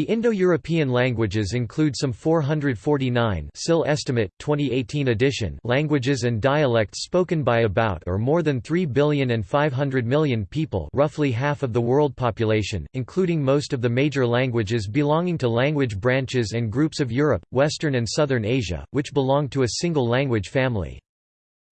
The Indo-European languages include some 449 SIL estimate, 2018 edition languages and dialects spoken by about or more than 3 billion and 500 million people roughly half of the world population, including most of the major languages belonging to language branches and groups of Europe, Western and Southern Asia, which belong to a single language family.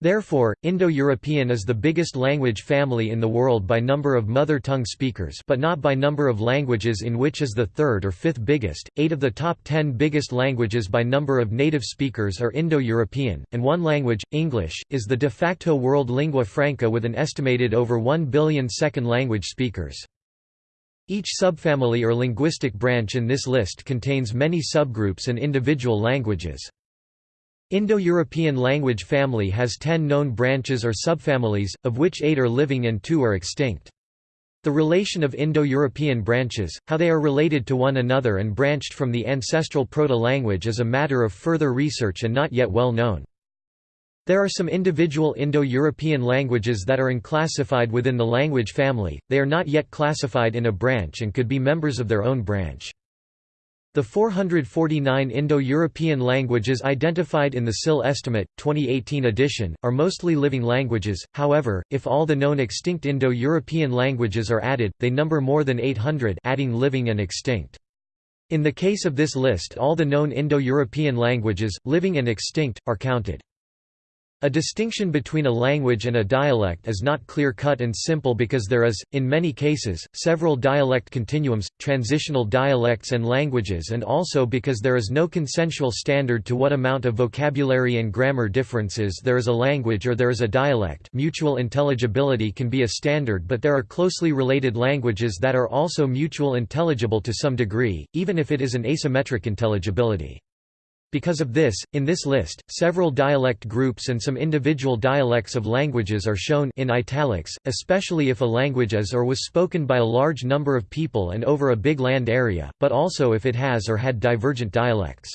Therefore, Indo-European is the biggest language family in the world by number of mother tongue speakers but not by number of languages in which is the third or fifth biggest. Eight of the top ten biggest languages by number of native speakers are Indo-European, and one language, English, is the de facto world lingua franca with an estimated over 1 billion second language speakers. Each subfamily or linguistic branch in this list contains many subgroups and individual languages. Indo-European language family has ten known branches or subfamilies, of which eight are living and two are extinct. The relation of Indo-European branches, how they are related to one another and branched from the ancestral proto-language is a matter of further research and not yet well known. There are some individual Indo-European languages that are unclassified within the language family, they are not yet classified in a branch and could be members of their own branch. The 449 Indo-European languages identified in the SIL estimate, 2018 edition, are mostly living languages, however, if all the known extinct Indo-European languages are added, they number more than 800 adding living and extinct. In the case of this list all the known Indo-European languages, living and extinct, are counted. A distinction between a language and a dialect is not clear-cut and simple because there is, in many cases, several dialect continuums, transitional dialects and languages and also because there is no consensual standard to what amount of vocabulary and grammar differences there is a language or there is a dialect mutual intelligibility can be a standard but there are closely related languages that are also mutual intelligible to some degree, even if it is an asymmetric intelligibility. Because of this, in this list, several dialect groups and some individual dialects of languages are shown in italics, especially if a language is or was spoken by a large number of people and over a big land area, but also if it has or had divergent dialects.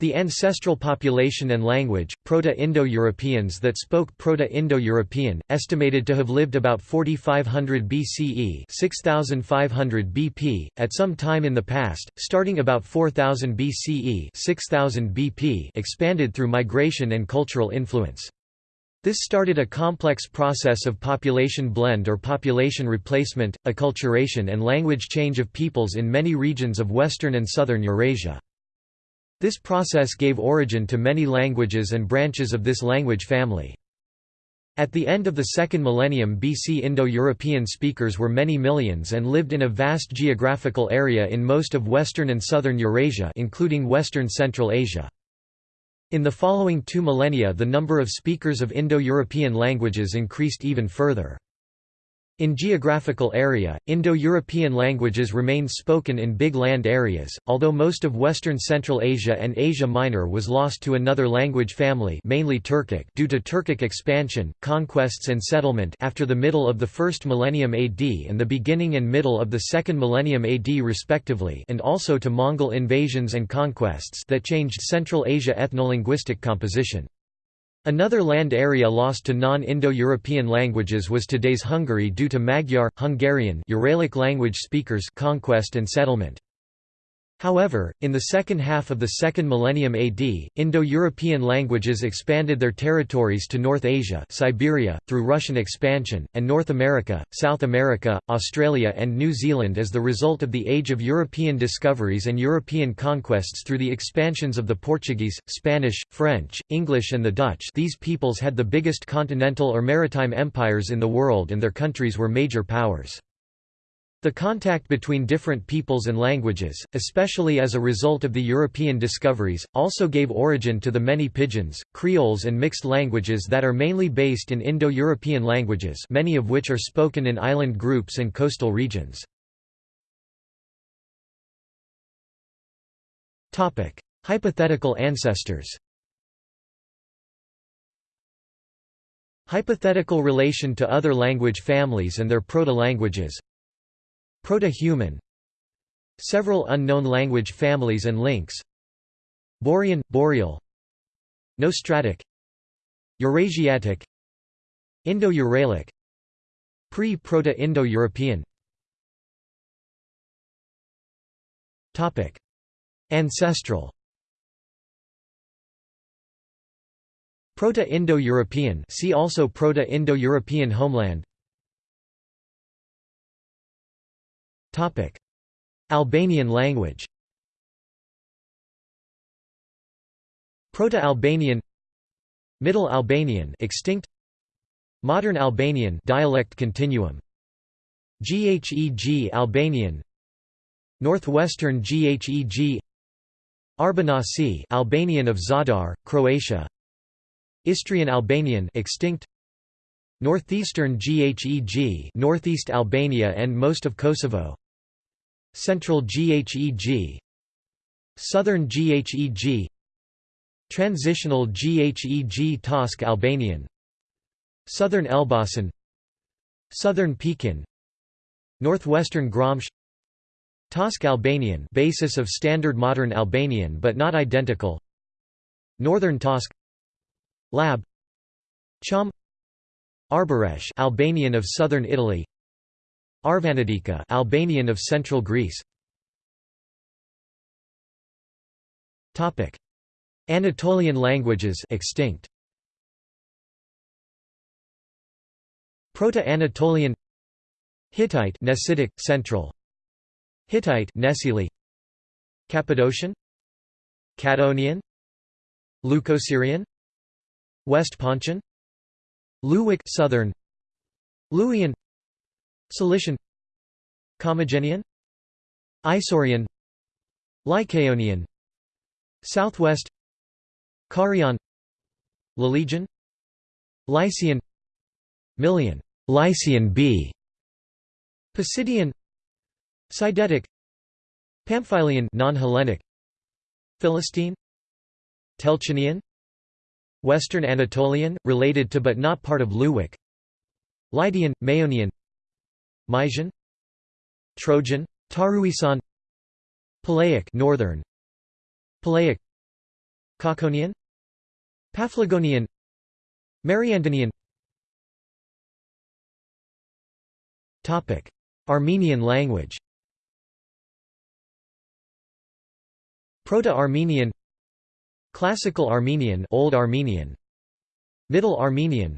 The ancestral population and language, Proto-Indo-Europeans that spoke Proto-Indo-European, estimated to have lived about 4500 BCE 6500 BP, at some time in the past, starting about 4000 BCE 6000 BP expanded through migration and cultural influence. This started a complex process of population blend or population replacement, acculturation and language change of peoples in many regions of western and southern Eurasia. This process gave origin to many languages and branches of this language family. At the end of the second millennium BC Indo-European speakers were many millions and lived in a vast geographical area in most of western and southern Eurasia including western Central Asia. In the following two millennia the number of speakers of Indo-European languages increased even further. In geographical area, Indo-European languages remained spoken in big land areas, although most of western Central Asia and Asia Minor was lost to another language family mainly Turkic due to Turkic expansion, conquests and settlement after the middle of the first millennium AD and the beginning and middle of the second millennium AD respectively and also to Mongol invasions and conquests that changed Central Asia ethnolinguistic composition. Another land area lost to non-Indo-European languages was today's Hungary due to Magyar, Hungarian Uralic language speakers conquest and settlement. However, in the second half of the second millennium AD, Indo-European languages expanded their territories to North Asia Siberia, through Russian expansion, and North America, South America, Australia and New Zealand as the result of the Age of European discoveries and European conquests through the expansions of the Portuguese, Spanish, French, English and the Dutch these peoples had the biggest continental or maritime empires in the world and their countries were major powers. The contact between different peoples and languages, especially as a result of the European discoveries, also gave origin to the many pidgins, creoles and mixed languages that are mainly based in Indo-European languages many of which are spoken in island groups and coastal regions. Hypothetical ancestors Hypothetical relation to other language families and their proto-languages Proto-human Several unknown language families and links Borean, Boreal Nostratic Eurasiatic Indo-Uralic Pre-Proto-Indo-European. Ancestral. Proto-Indo-European see also Proto-Indo-European homeland Albanian language. Proto-Albanian. Middle Albanian extinct. Modern Albanian dialect continuum. Gheg Albanian. Northwestern Gheg Arbanasi Albanian of Zadar, Croatia. Istrian Albanian extinct. Northeastern Gheg Northeast Albania and most of Kosovo Central Gheg Southern Gheg Transitional Gheg Tosk Albanian Southern Elbasan Southern Pekin Northwestern Gromsh Tosk Albanian basis of standard modern Albanian but not identical Northern Tosk Lab Chum Arboresh Albanian of southern Italy Arvanitika Albanian of central Greece. Topic. Anatolian languages extinct. Proto-Anatolian Hittite Nesitic Central. Hittite Nesili Cappadocian Catonian Leucosyrian West Pontian Luwic Southern Luwian Cilician Commagenian Isaurian. Lycaonian. Southwest. Carian Lelegian Lycian. Milyan Lycian B. Pisidian. Sidetic. Pamphylian. non-Hellenic. Philistine. Telchinian. Western Anatolian, related to but not part of Luwic. Lydian, Maeonian Mysian Trojan, Taruisan Palaic Northern Palaic Cauconian Paphlagonian Mariandynian Topic Armenian language. Proto-Armenian Classical Armenian Old Armenian Middle Armenian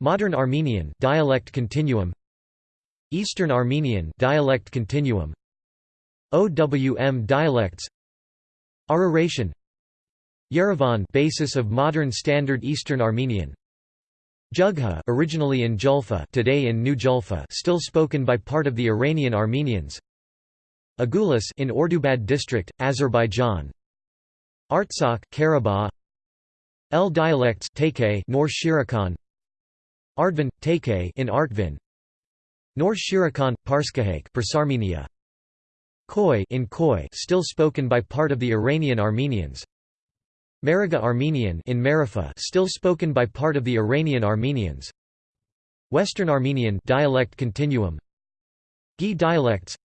Modern Armenian dialect continuum Eastern Armenian dialect continuum. OWM dialects. Araratian Yerevan basis of modern Standard Eastern Armenian. Jugha originally in Julfa today in New Julfa still spoken by part of the Iranian Armenians. Agulis in Ordubad district Azerbaijan. Artsakh Karabakh. L dialects Take North Shirikhan. Ardvin Take in Artvin North Shirikhan Parskahake Persarmenia in Khoi still spoken by part of the Iranian Armenians. Mariga Armenian in Marifa still spoken by part of the Iranian Armenians. Western Armenian dialect continuum. Gi dialects.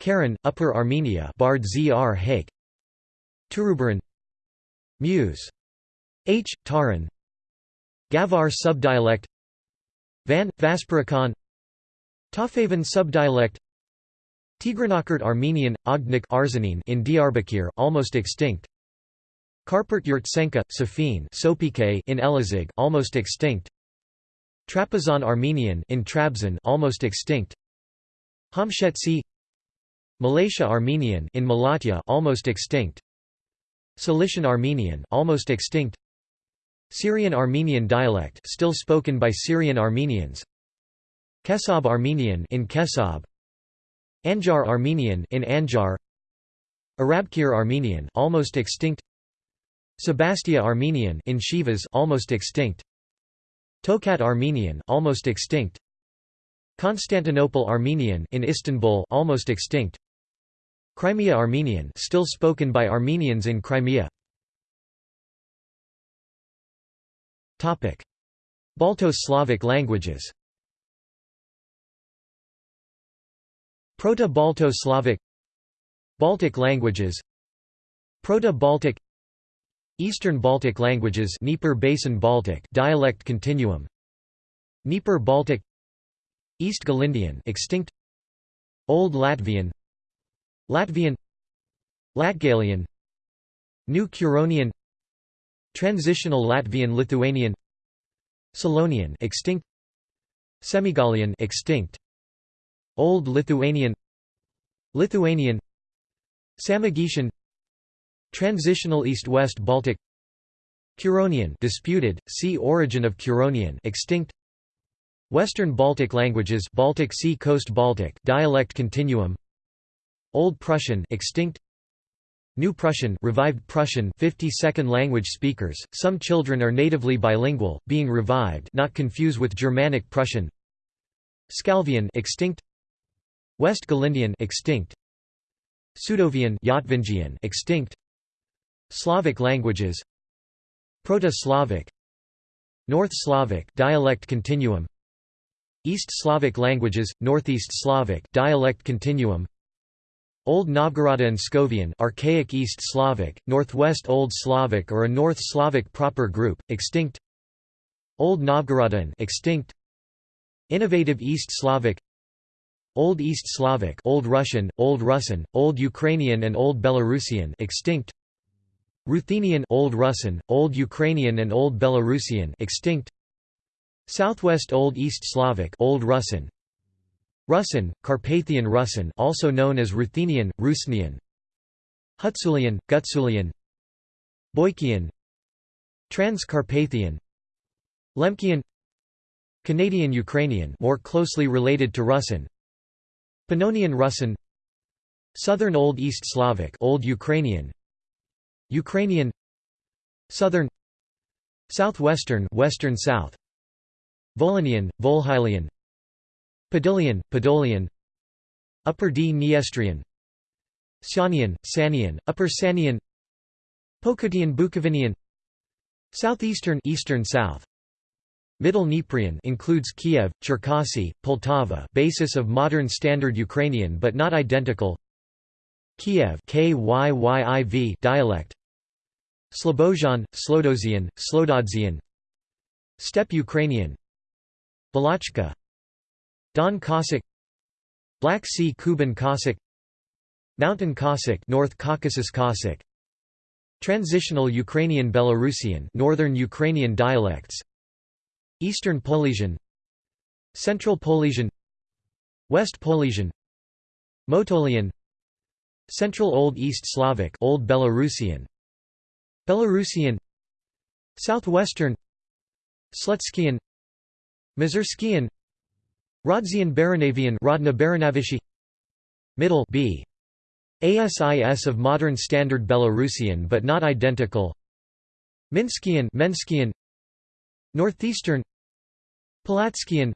Karen Upper Armenia Bard Zr. Hake Turubaran. Muse. H. Taran. Gavar subdialect. Van Vaspurakan Tafavan subdialect Tigranakert Armenian, Ognik Arzanin in Diyarbakir almost extinct. Karpert Yurtsenka, Safin in Elazig almost extinct. Trapazan Armenian in Trabzon almost extinct. Hamshetsi Malaysia Armenian in Malatya almost extinct. Cilician Armenian almost extinct. Syrian Armenian dialect still spoken by Syrian Armenians. Kesab Armenian in Kesab Anjar Armenian in Anjar Arabkir Armenian almost extinct Sebastia Armenian in Shivas almost extinct Tokat Armenian almost extinct Constantinople Armenian in Istanbul almost extinct Crimea Armenian still spoken by Armenians in Crimea. Topic. Balto-Slavic languages Proto-Balto-Slavic Baltic languages Proto-Baltic Eastern Baltic languages Dnieper Basin Baltic dialect continuum Dnieper Baltic East Galindian extinct Old Latvian Latvian Latgalian New Curonian Transitional Latvian Lithuanian Selonian extinct Semigalian extinct Old Lithuanian Lithuanian Samogitian Transitional East-West Baltic Curonian disputed, see Origin of Curonian extinct Western Baltic languages Baltic Sea Coast Baltic dialect continuum Old Prussian extinct New Prussian revived Prussian 52nd language speakers some children are natively bilingual being revived not confuse with Germanic Prussian Scalvian extinct West Galindian extinct. Sudovian Yatvingian extinct. Slavic languages. Proto-Slavic. North Slavic dialect continuum. East Slavic languages Northeast Slavic dialect continuum. Old Novgorodo-Scovian archaic East Slavic Northwest Old Slavic or a North Slavic proper group extinct. Old Novgorodan extinct. Innovative East Slavic Old East Slavic Old Russian, Old Rusyn, Old Ukrainian and Old Belarusian extinct. Ruthenian Old Rusyn, Old Ukrainian and Old Belarusian extinct. Southwest Old East Slavic Old Rusyn Rusyn, Carpathian Rusyn also known as Ruthenian, Rusnian. Hutsulian, Gutsulian. Boykian Transcarpathian. Lemkian. Canadian Ukrainian more closely related to Rusyn Pannonian Rusyn Southern Old East Slavic Old Ukrainian Ukrainian Southern Southwestern Western South Volhynian, Volhylian Podilian, Podolian Upper Dniestrian Sanian, Sanian, Upper Sanian Pokotian Bukovinian Southeastern Eastern South Middle Dnieprian includes Kiev, Cherkasy, Poltava basis of modern Standard Ukrainian but not identical. Kiev dialect. Slobozhan, Slodozian, Slododzian Steppe Ukrainian. Balachka Don Cossack Black Sea Kuban Cossack Mountain Cossack North Caucasus Cossack Transitional Ukrainian Belarusian Northern Ukrainian dialects Eastern Polesian Central Polesian West Polesian Motolian Central Old East Slavic Old Belarusian Belarusian Southwestern Slutskian Mazurskian Rodzian Baranavian Rodna Baranavishi Middle B ASIS of modern standard Belarusian but not identical Minskian Menskian Northeastern Palatskian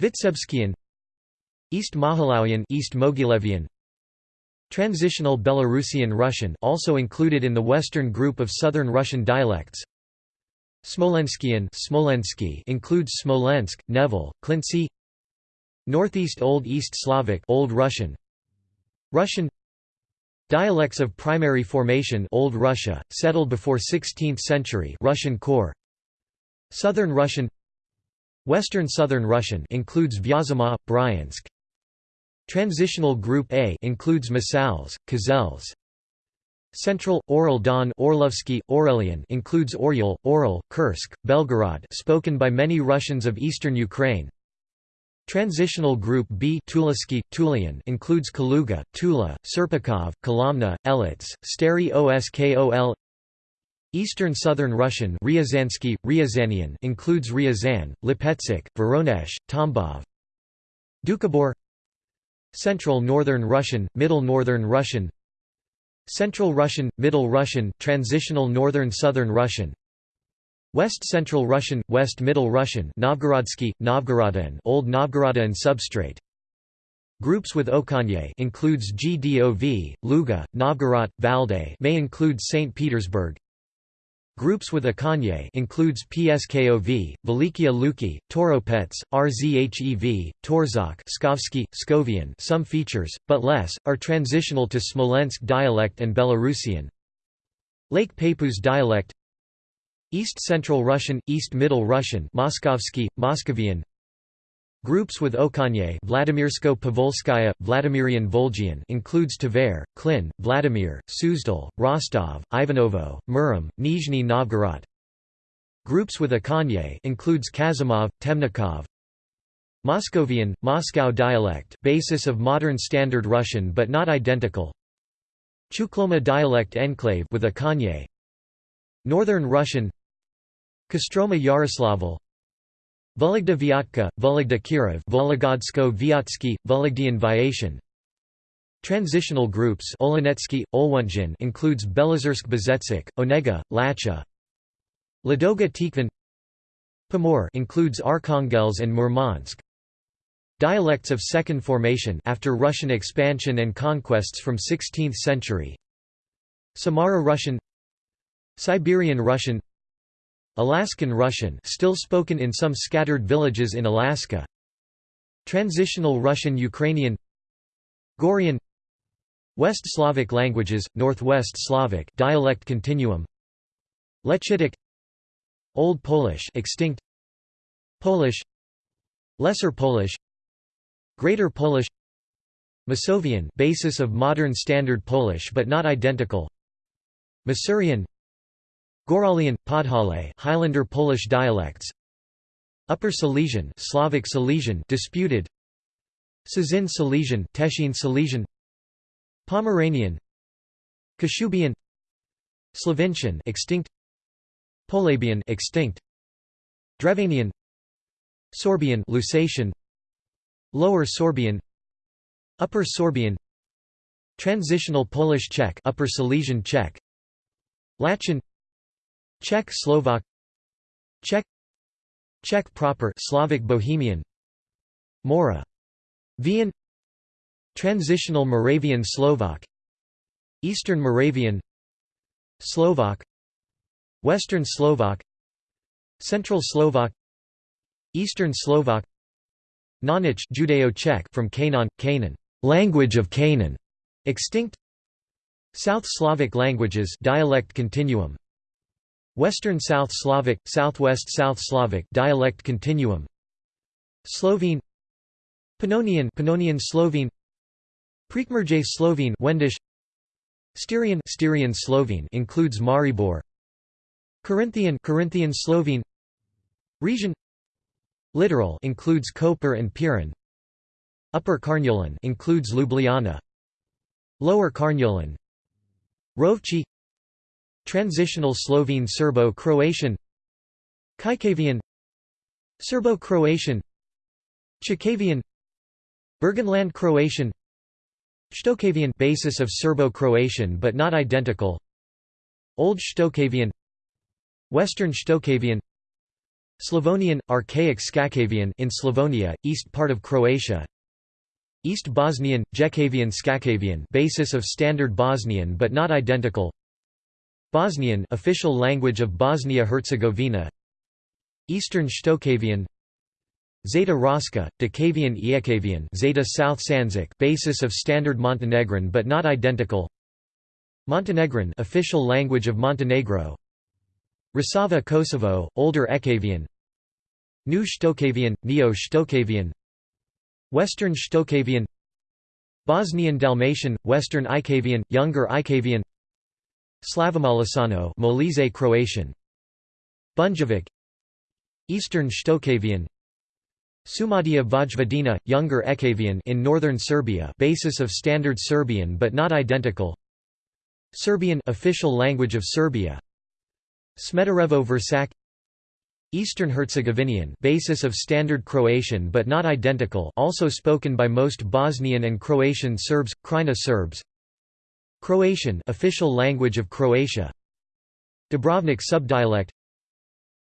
Vitsebskian East Mohilawian East Mogilevian Transitional Belarusian Russian also included in the western group of southern Russian dialects. Smolenskian Smolensky includes Smolensk, Nevel, Klintsy. Northeast Old East Slavic Old Russian. Russian Dialects of primary formation Old Russia, settled before 16th century Russian core Southern Russian Western Southern Russian includes Vyazma, Bryansk. Transitional Group A includes Masals, Kazels. Central, Oral Don Orlovsky, Orelian includes Oryol, Oral, Kursk, Belgorod spoken by many Russians of eastern Ukraine. Transitional Group B Tulisky, Tulian includes Kaluga, Tula, Serpikov, Kolomna, Elitz, Stary Oskol Eastern Southern Russian Ryazansky, Ryazanian includes Ryazan, Lipetsk, Voronezh, Tambov Doukhobor Central Northern Russian, Middle Northern Russian. Central Russian, Middle Russian, Transitional Northern Southern Russian. West Central Russian, West Middle Russian Novgorodsky, Novgorodan Old Novgorodan substrate. Groups with Okanye includes GDOV, Luga, Novgorod, Valday may include St. Petersburg Groups with Akanye includes PSKOV, Velikia Luki, Toropets, RZHEV, Torzak Pskovsky, Pskovian some features, but less, are transitional to Smolensk dialect and Belarusian. Lake Peipus dialect East Central Russian, East Middle Russian Moskovsky, Moscovian Groups with Okanye Vladimirsko-Povolskaya, Vladimirian Volgian includes Tver, Klin, Vladimir, Suzdal, Rostov, Ivanovo, Murom, Nizhny Novgorod. Groups with Akhanye includes Kazimov, Temnikov. Moscovian, Moscow dialect basis of modern Standard Russian but not identical. Chukloma dialect enclave with Akhanye. Northern Russian Kostroma Yaroslavl Vologda Vyatka, Vologda Kirov Vologodsko Vyatsky, Vologdian Vyation Transitional groups Olenetsky, Olwunjin includes Belozersk Bezetsik, Onega, Lacha. Ladoga Tikvan Pomor includes Arkhangelsk and Murmansk. Dialects of Second Formation after Russian expansion and conquests from 16th century. Samara Russian Siberian Russian Alaskan Russian still spoken in some scattered villages in Alaska. Transitional Russian Ukrainian. Gorian. West Slavic languages, Northwest Slavic dialect continuum. Lechitic. Old Polish extinct. Polish. Lesser Polish. Greater Polish. Masovian basis of modern standard Polish but not identical. Masurian Goralian, Podhale Highlander Polish dialects. Upper Silesian Slavic Silesian disputed. Cieszyn Silesian Teschine Silesian. Pomeranian. Kashubian. Sloventian extinct. Polabian extinct. Drevanian Sorbian Lusatian Lower Sorbian. Upper Sorbian. Transitional Polish Czech Upper Silesian Czech. Latvian Czech Slovak Czech Czech proper Slavic Bohemian Mora Vian Transitional Moravian Slovak Eastern Moravian Slovak Western Slovak Central Slovak Eastern Slovak Nonich Judeo-Czech from Canaan, Canaan, language of Canaan, extinct South Slavic languages dialect continuum Western South Slavic, Southwest South Slavic dialect continuum. Slovene. Pannonian Pannonian Slovene. Prekmurje Slovene Wendish. Styrian Styrian Slovene includes Maribor. Corinthian Carinthian Slovene. Region Littoral includes Koper and Piran. Upper Carniolan includes Ljubljana. Lower Carniolan Rovci Transitional Slovene Serbo-Croatian Kajkavian Serbo-Croatian Chakavian Burgenland Croatian Shtokavian basis of Serbo-Croatian but not identical Old Shtokavian Western Shtokavian Slavonian, Archaic Shtokavian in Slavonia, east part of Croatia East Bosnian, Jekavian Shtokavian basis of Standard Bosnian but not identical Bosnian official language of Bosnia-Herzegovina. Eastern Shtokavian Zeta Roska, Decavian Iekavian Zeta South Sanzic basis of Standard Montenegrin but not identical. Montenegrin official language of Montenegro. Rasava Kosovo, Older Ekavian. New Shtokavian, Neo-Shtokavian Western Shtokavian Bosnian Dalmatian, Western Ikavian, Younger Ikavian Slavomolisano Molise Croatian. Bunjevic. Eastern Shtokavian Sumadija Vojvodina, Younger Ekavian in northern Serbia basis of Standard Serbian but not identical. Serbian official language of Serbia. Smederevo Vršac Eastern Herzegovinian basis of Standard Croatian but not identical also spoken by most Bosnian and Croatian Serbs, Krajina Serbs Croatian official language of Croatia. Dubrovnik subdialect.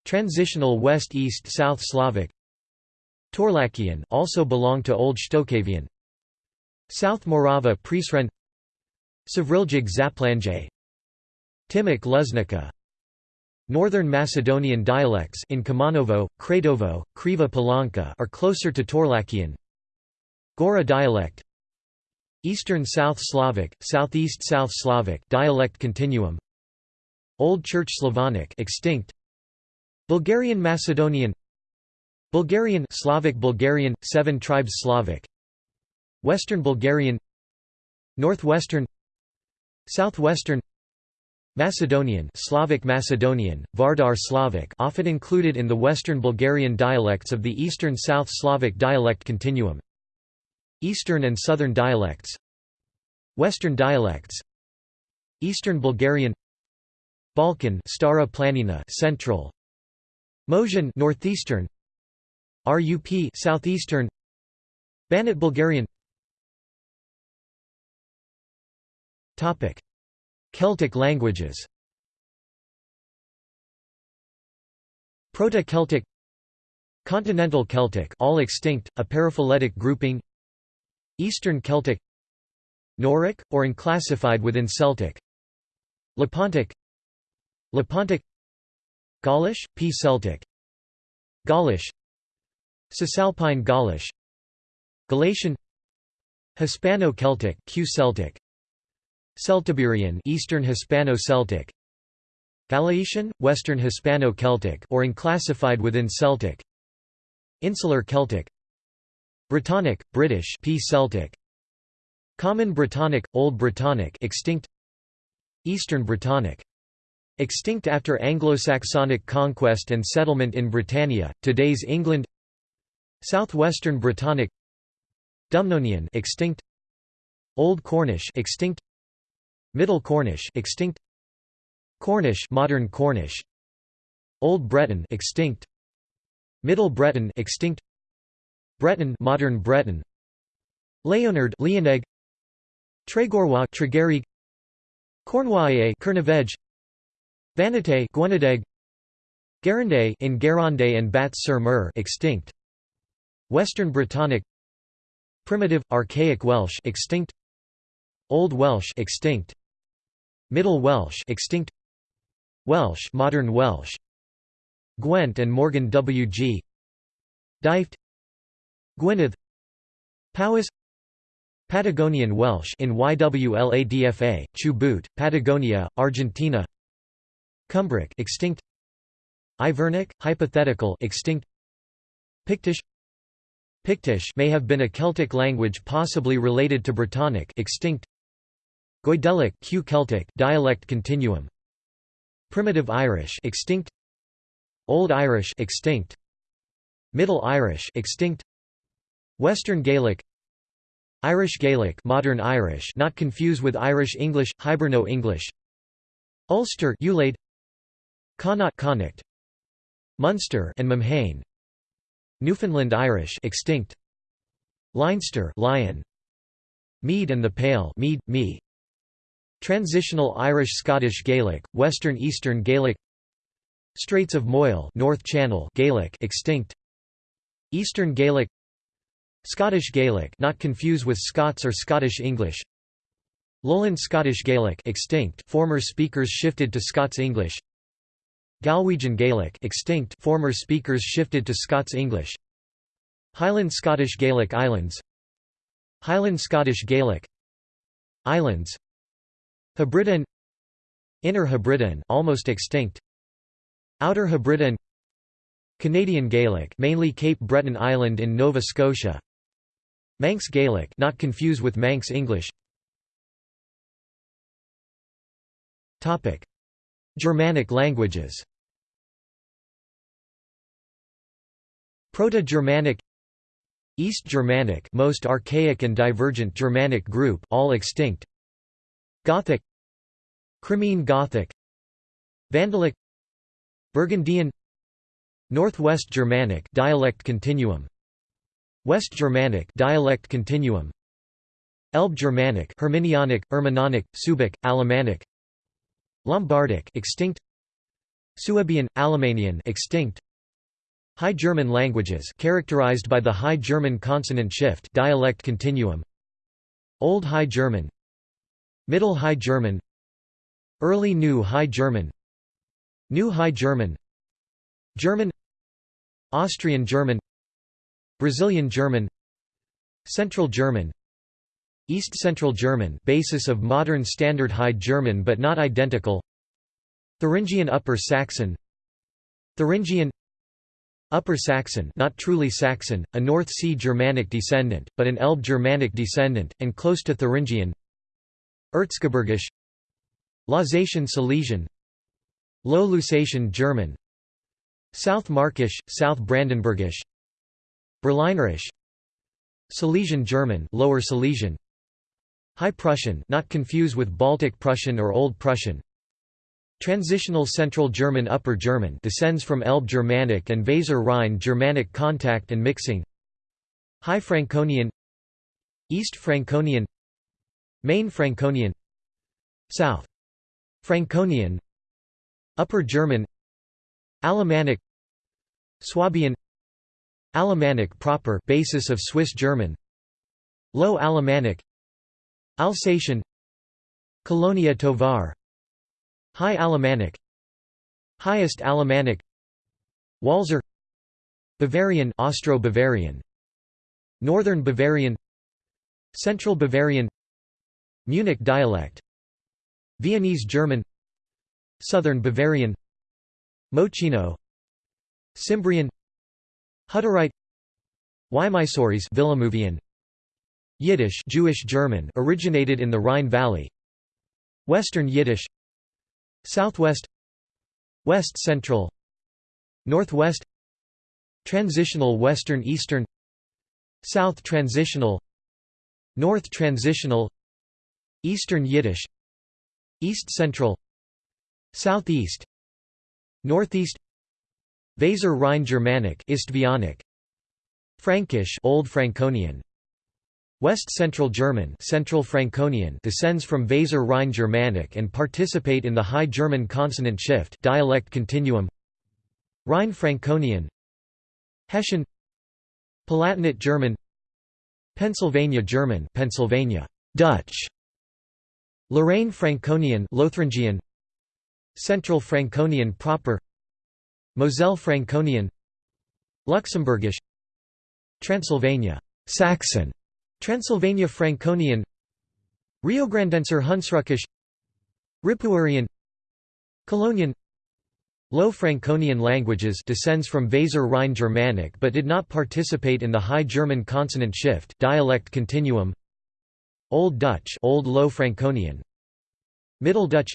Transitional West-East-South Slavic. Torlakian also belong to Old Shtokavian South Morava Prizren Savriljig Zaplanje. Timok Luznica. Northern Macedonian dialects in Kumanovo, Kratovo, Kriva Palanka are closer to Torlakian. Gora dialect Eastern South Slavic, Southeast South Slavic dialect continuum. Old Church Slavonic extinct. Bulgarian Macedonian. Bulgarian Slavic Bulgarian seven tribes Slavic. Western Bulgarian. Northwestern. Southwestern. Macedonian Slavic Macedonian, Vardar Slavic often included in the Western Bulgarian dialects of the Eastern South Slavic dialect continuum Eastern and Southern dialects. Western dialects. Eastern Bulgarian. Balkan Stara Planina Central. Moesian Northeastern. RUP Southeastern. Banat Bulgarian. Topic. Celtic languages. Proto-Celtic. Continental Celtic all extinct, a paraphyletic grouping Eastern Celtic Noric, or unclassified within Celtic. Lepontic Lepontic Gaulish, P. Celtic. Gaulish Cisalpine Gaulish. Galatian Hispano-Celtic Q Celtic. Celtiberian Eastern Hispano-Celtic. Gallaecian, Western Hispano-Celtic or unclassified within Celtic. Insular Celtic Brittonic, British P. Celtic. Common Brittonic, Old Brittonic extinct. Eastern Brittonic extinct after Anglo-Saxonic conquest and settlement in Britannia, today's England. Southwestern Brittonic Dumnonian extinct. Old Cornish extinct. Middle Cornish extinct. Cornish modern Cornish. Old Breton extinct. Middle Breton extinct Breton modern Breton. Leonard Leoneg. Tregorwa Tregerig Cornouaille Kernavej Vanite Gwenadeg Garande in Garande and Bats sur Mer extinct. Western Brittonic Primitive Archaic Welsh extinct. Old Welsh extinct. Middle Welsh extinct. Welsh modern Welsh. Gwent and Morgan W. G. Dyfed Gwynedd Powys Patagonian Welsh in YWLADFA, Chubut, Patagonia, Argentina Cumbric extinct Ivernic, hypothetical extinct Pictish Pictish may have been a Celtic language possibly related to Brittonic extinct Goidelic Q Celtic dialect continuum Primitive Irish extinct Old Irish extinct Middle Irish extinct Western Gaelic Irish Gaelic modern Irish not confuse with Irish English Hiberno English Ulster Ulaid Connacht Connacht Munster and Memhain Newfoundland Irish extinct Leinster Lion Mead and the Pale Mead me Transitional Irish-Scottish Gaelic, Western Eastern Gaelic Straits of Moyle North Channel Gaelic extinct Eastern Gaelic Scottish Gaelic not confuse with Scots or Scottish English. Lowland Scottish Gaelic extinct former speakers shifted to Scots English. Galwegian Gaelic extinct former speakers shifted to Scots English. Highland Scottish Gaelic Islands. Highland Scottish Gaelic. Islands. Hebridean Inner Hebridean almost extinct. Outer Hebridean Canadian Gaelic mainly Cape Breton Island in Nova Scotia Manx Gaelic not confuse with Manx English. Topic. Germanic languages. Proto-Germanic. East Germanic most archaic and divergent Germanic group all extinct. Gothic. Crimean Gothic. Vandalic. Burgundian. Northwest Germanic dialect continuum West Germanic dialect continuum Elbe Germanic Herminianic Ermanonic Subic Alemannic Lombardic extinct Suebian Alemannian extinct High German languages characterized by the High German consonant shift dialect continuum Old High German Middle High German Early New High German New High German German Austrian German Brazilian German Central German East Central German basis of modern Standard High German but not identical Thuringian Upper Saxon Thuringian Upper Saxon not truly Saxon, a North Sea Germanic descendant, but an Elbe Germanic descendant, and close to Thuringian Erzgebirgisch Lausatian Silesian Low Lusatian German South Markish, South Brandenburgisch Berlinerisch. Silesian German Lower Silesian. High Prussian not confuse with Baltic Prussian or Old Prussian. Transitional Central German Upper German descends from Elbe Germanic and Weser Rhine Germanic contact and mixing. High Franconian. East Franconian. Main Franconian. South Franconian. Upper German. Alemannic. Swabian Alemannic proper basis of Swiss German. Low Alemannic. Alsatian. Colonia Tovar. High Alemannic. Highest Alemannic. Walser. Bavarian Austro-Bavarian. Northern Bavarian. Central Bavarian. Munich dialect. Viennese German. Southern Bavarian. Mochino Cimbrian Hutterite. Villamovian Yiddish Jewish German originated in the Rhine Valley. Western Yiddish. Southwest. West Central. Northwest. Transitional Western Eastern. South Transitional. North Transitional. Eastern Yiddish. East Central. Southeast. Northeast Weser Rhine Germanic Istvianic. Frankish Old Franconian. West Central German Central Franconian descends from Weser Rhine Germanic and participate in the High German consonant shift dialect continuum. Rhine Franconian. Hessian Palatinate German. Pennsylvania German Pennsylvania. Dutch. Lorraine Franconian Lotharingian Central Franconian proper Moselle Franconian Luxembourgish Transylvania Saxon Transylvania Franconian Riograndenser Hunsrückisch Ripuarian Colonian. Low Franconian languages descends from Weser Rhine Germanic but did not participate in the High German consonant shift dialect continuum. Old Dutch Old Low Franconian. Middle Dutch.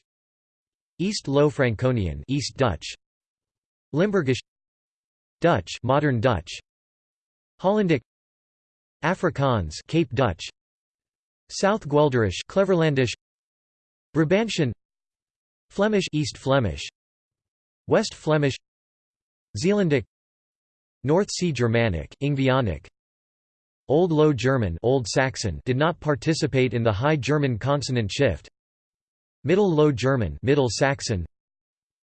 East Low Franconian East Dutch Limburgish Dutch Modern Dutch Hollandic Afrikaans Cape Dutch South Guelderish Cleverlandish Brabantian Flemish East Flemish West Flemish Zeelandic North Sea Germanic Ingvaeonic Old Low German Old Saxon did not participate in the High German consonant shift Middle Low German Middle Saxon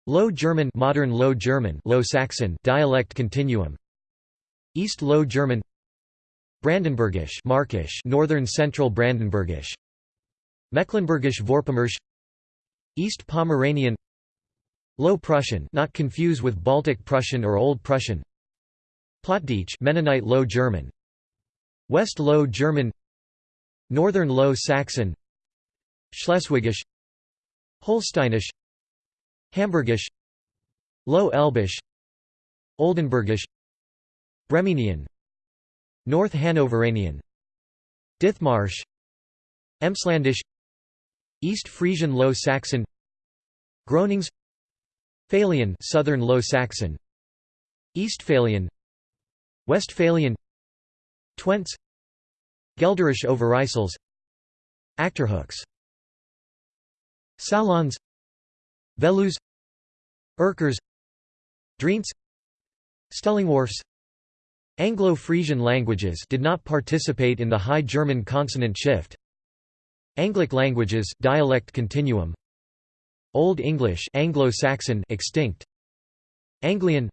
Low German Modern Low German Low Saxon dialect continuum. East Low German Brandenburgish Markisch Northern Central Brandenburgish. Mecklenburgish Vorpommersch East Pomeranian. Low Prussian not confuse with Baltic Prussian or Old Prussian. Plattdeutsch Mennonite Low German. West Low German. Northern Low Saxon. Schleswigish. Holsteinisch Hamburgisch Low Elbisch Oldenburgish Bremenian North Hanoverian Dithmarsch Emslandish East Frisian Low Saxon Gronings Phalian Southern Low Saxon Eastphalian Westphalian Twents Gelderisch Overijssels Achterhoeks Salons Veluws Erkers Drents Stellingwarfs Anglo-Frisian languages did not participate in the High German consonant shift. Anglic languages dialect continuum. Old English Anglo-Saxon extinct. Anglian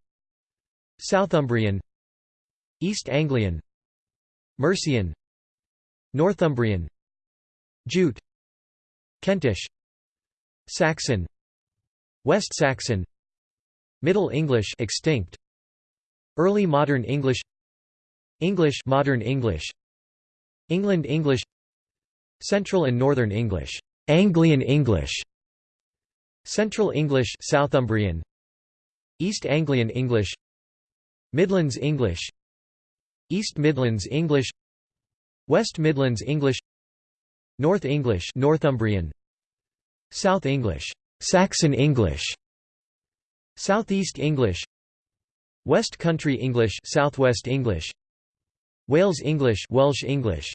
Southumbrian East Anglian Mercian Northumbrian Jute Kentish Saxon West Saxon Middle English extinct. Early Modern English English Modern English. England English Central and Northern English Anglian English. Central English Southumbrian East Anglian English Midlands English. East Midlands English West Midlands English. North English Northumbrian. South English Saxon English Southeast English West Country English Southwest English Wales English Welsh English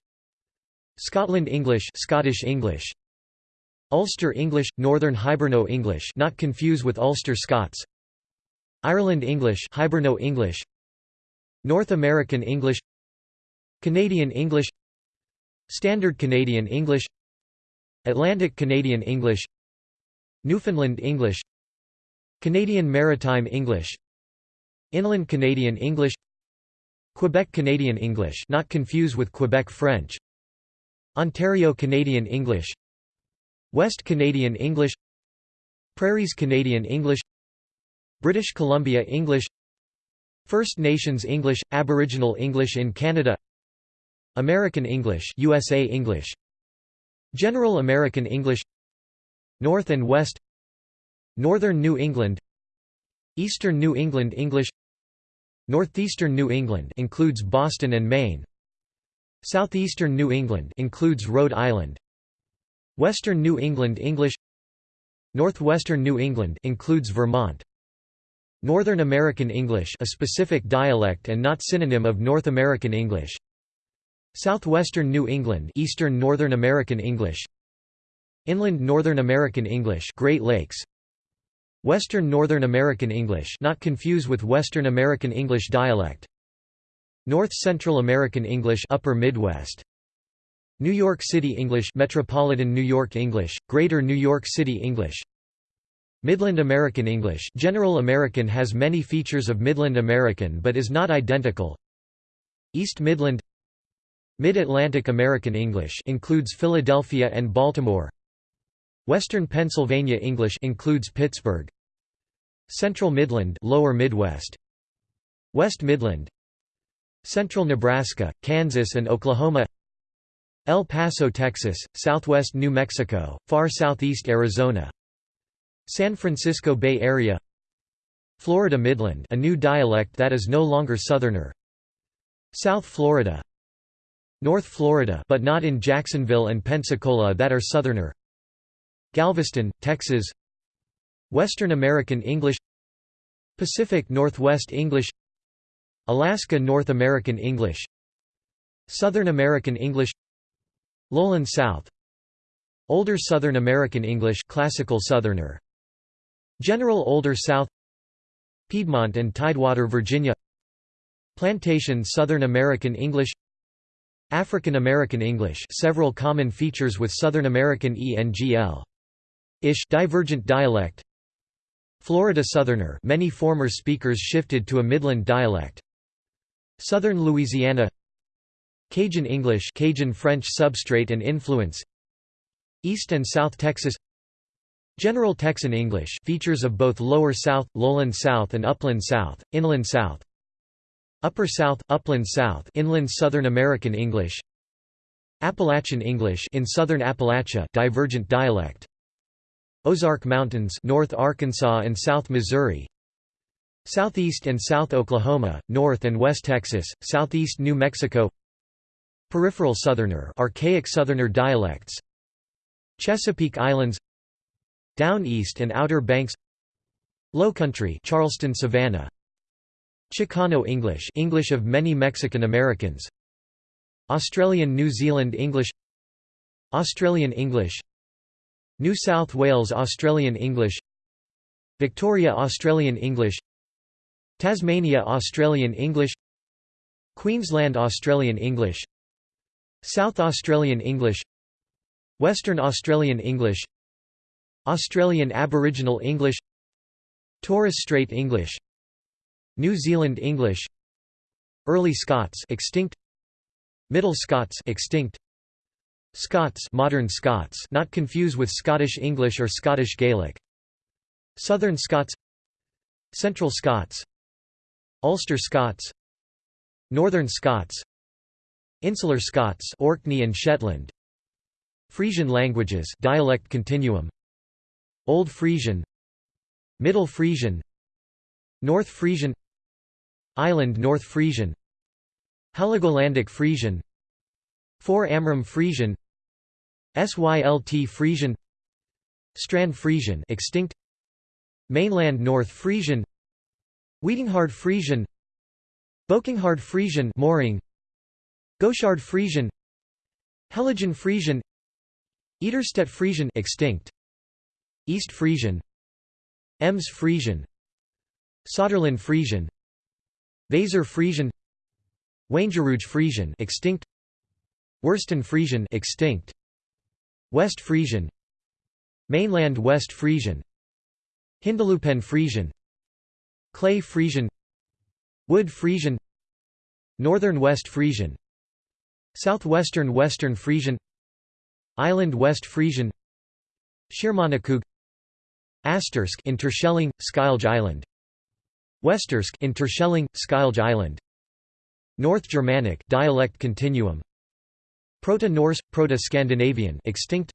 Scotland English Scottish English Ulster English Northern Hiberno English not confuse with Ulster Scots Ireland English Hiberno English North American English Canadian English Standard Canadian English Atlantic Canadian English Newfoundland English Canadian Maritime English Inland Canadian English Quebec Canadian English not confuse with Quebec French Ontario Canadian English West Canadian English Prairies Canadian English British Columbia English First Nations English, Aboriginal English in Canada American English USA English General American English North and West Northern New England Eastern New England English Northeastern New England includes Boston and Maine Southeastern New England includes Rhode Island Western New England English Northwestern New England includes Vermont. Northern American English a specific dialect and not synonym of North American English. Southwestern New England Eastern Northern American English Inland Northern American English Great Lakes. Western Northern American English not confuse with Western American English dialect. North Central American English Upper Midwest. New York City English Metropolitan New York English Greater New York City English. Midland American English General American has many features of Midland American but is not identical. East Midland. Mid-Atlantic American English includes Philadelphia and Baltimore Western Pennsylvania English includes Pittsburgh. Central Midland Lower Midwest. West Midland. Central Nebraska, Kansas and Oklahoma. El Paso, Texas, southwest New Mexico, far southeast Arizona. San Francisco Bay Area. Florida Midland a new dialect that is no longer Southerner. South Florida. North Florida but not in Jacksonville and Pensacola that are Southerner Galveston, Texas. Western American English. Pacific Northwest English. Alaska North American English. Southern American English. Lowland South. Older Southern American English Classical Southerner. General Older South. Piedmont and Tidewater Virginia. Plantation Southern American English. African American English several common features with Southern American ENGL ish divergent dialect. Florida Southerner many former speakers shifted to a Midland dialect. Southern Louisiana. Cajun English Cajun French substrate and influence. East and South Texas. General Texan English features of both Lower South, Lowland South and Upland South, Inland South. Upper South, Upland South Inland Southern American English. Appalachian English in Southern Appalachia divergent dialect Ozark Mountains North Arkansas and South Missouri. Southeast and South Oklahoma, North and West Texas, Southeast New Mexico. Peripheral Southerner archaic Southerner dialects. Chesapeake Islands. Down East and Outer Banks. Lowcountry Charleston Savannah. Chicano English English of many Mexican Americans. Australian New Zealand English. Australian English New South Wales Australian English Victoria Australian English Tasmania Australian English Queensland Australian English South Australian English Western Australian English Australian Aboriginal English Torres Strait English New Zealand English Early Scots extinct Middle Scots extinct Scots modern Scots not confuse with Scottish English or Scottish Gaelic. Southern Scots Central Scots Ulster Scots Northern Scots Insular Scots Orkney and Shetland. Frisian languages dialect continuum. Old Frisian Middle Frisian North Frisian Island North Frisian Heligolandic Frisian 4 Amrum Frisian Sylt Frisian Strand Frisian extinct Mainland North Frisian Wiedinghard Frisian Bokinghard Frisian Mooring Gauchard Frisian Halligen Frisian Eiderstedt Frisian extinct East Frisian Ems Frisian Saterland Frisian Weser Frisian Wangerooge Frisian extinct Wursten Frisian extinct. West Frisian. Mainland West Frisian. Hindeloopen Frisian. Clay Frisian. Wood Frisian. Northern West Frisian. Southwestern Western Frisian. Island West Frisian. Schiermonnikoog Astersk Interschelling, Schilge Island. Westersk Interschelling, Schilge Island. North Germanic dialect continuum Proto-Norse, Proto-Scandinavian extinct.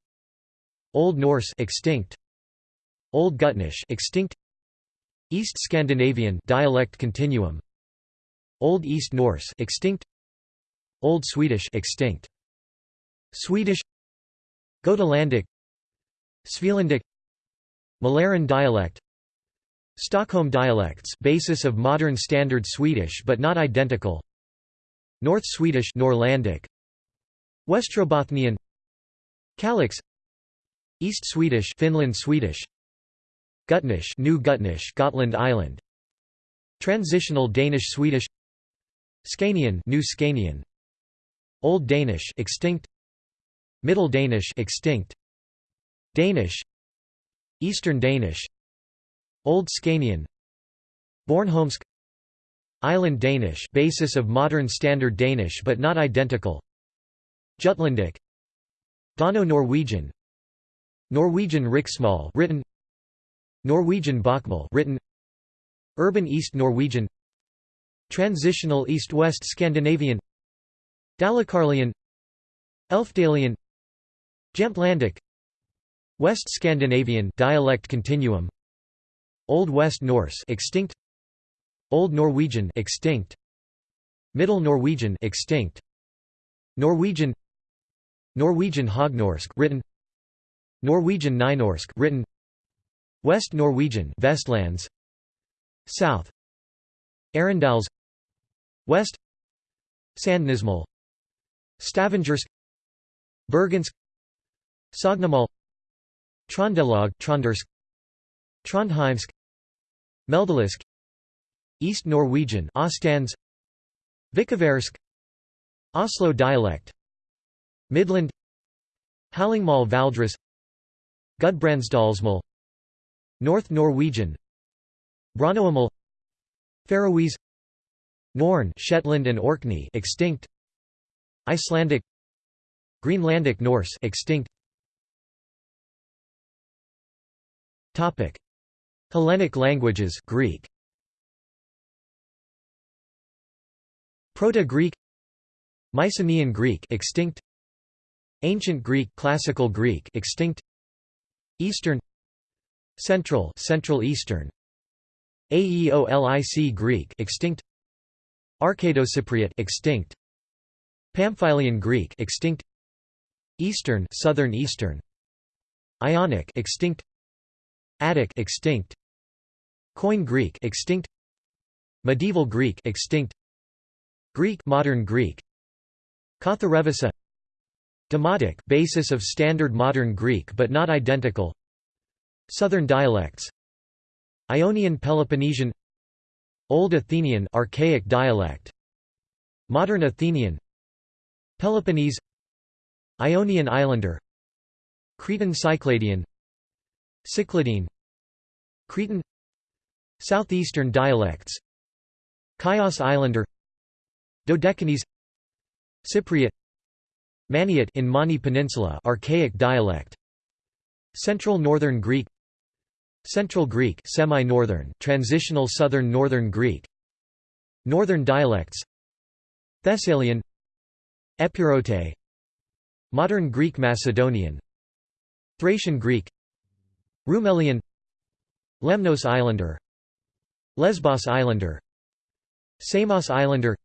Old Norse extinct. Old Gutnish extinct. East Scandinavian dialect continuum. Old East Norse extinct. Old Swedish extinct. Swedish. Gotalandic Svealandic. Malaren dialect. Stockholm dialects basis of modern standard Swedish but not identical. North Swedish Norrlandic Westrobothnian Kalix East Swedish Finland Swedish Gutnish New Gutnish Gotland Island Transitional Danish Swedish Scanian New Scanian Old Danish extinct Middle Danish extinct Danish Eastern Danish Old Scanian Bornholmsk Island Danish basis of modern standard Danish but not identical Jutlandic. Dano-Norwegian Norwegian. Riksmål written. Norwegian Bokmål written. Urban East Norwegian. Transitional East-West Scandinavian. Dalecarlian Elfdalian. Jämtlandic. West Scandinavian dialect continuum. Old West Norse extinct. Old Norwegian extinct. Middle Norwegian extinct. Norwegian Norwegian Hognorsk written Norwegian Nynorsk written West Norwegian Vestlands South Arendals West Sandnesmal Stavangersk Bergensk Sognemal Trondelag Trondersk Trondheimsk Meldelusk East Norwegian Ostans Vikaversk Oslo dialect Midland Hallingmal Valdres Gudbrandsdalsmal North Norwegian Branoamal Faroese Norn Shetland and Orkney extinct Icelandic Greenlandic Norse extinct. Topic. Hellenic languages Greek. Proto-Greek. Mycenaean Greek extinct Ancient Greek Classical Greek extinct. Eastern. Central Central Eastern. Aeolic Greek extinct. Arcado-Cypriot extinct. Pamphylian Greek extinct. Eastern Southern Eastern. Ionic extinct. Attic extinct. Koine Greek extinct. Medieval Greek extinct. Greek modern Greek. Katharevousa Demotic basis of standard modern Greek but not identical. Southern dialects. Ionian Peloponnesian. Old Athenian archaic dialect. Modern Athenian. Peloponnese. Ionian Islander. Cretan Cycladian. Cycladine. Cretan. Southeastern dialects. Chios Islander. Dodecanese. Cypriot Maniot in Mani Peninsula archaic dialect. Central Northern Greek. Central Greek semi-northern transitional Southern Northern Greek. Northern dialects. Thessalian. Epirote. Modern Greek Macedonian. Thracian Greek. Rumelian. Lemnos Islander. Lesbos Islander. Samos Islander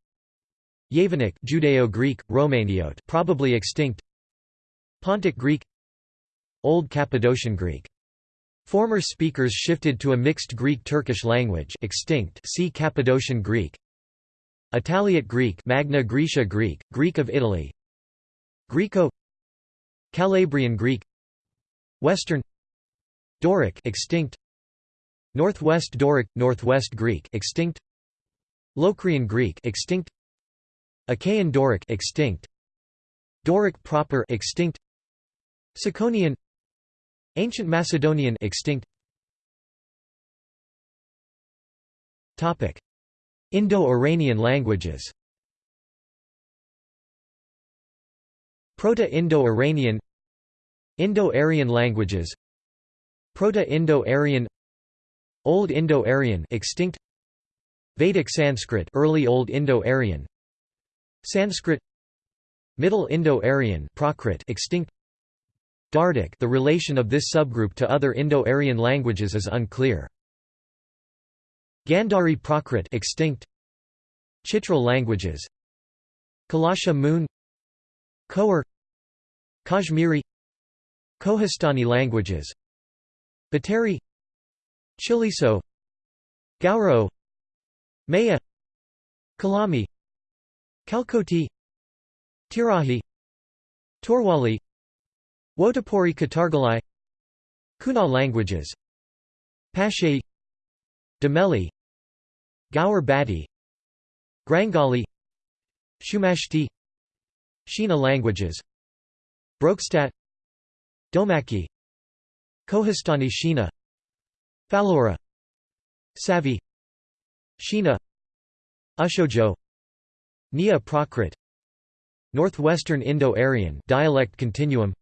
Yevanic Judeo-Greek, Romaniote probably extinct. Pontic Greek. Old Cappadocian Greek. Former speakers shifted to a mixed Greek-Turkish language extinct. See Cappadocian Greek. Italiot Greek Magna Graecia Greek, Greek of Italy. Greco. Calabrian Greek. Western. Doric extinct. Northwest Doric Northwest Greek extinct. Locrian Greek extinct Achaean Doric extinct. Doric proper extinct. Ciconian Ancient Macedonian extinct. Topic. Indo-Iranian languages. Proto-Indo-Iranian. Indo-Aryan languages. Proto-Indo-Aryan. Old Indo-Aryan extinct. Vedic Sanskrit early Old Indo-Aryan Sanskrit Middle Indo-Aryan Prakrit extinct. Dardic the relation of this subgroup to other Indo-Aryan languages is unclear. Gandhari Prakrit extinct. Chitral languages Kalasha Moon Khowar Kashmiri. Kohistani languages Batari Chiliso Gauro Maya Kalami Kalkoti Tirahi Torwali Wotapuri Katargalai Kuna languages Pashay Dameli Gaur Bati Grangali Shumashti Shina languages Brokskat Domaki Kohistani Shina Falora Savi Shina Ushojo Nia Prakrit Northwestern Indo-Aryan dialect continuum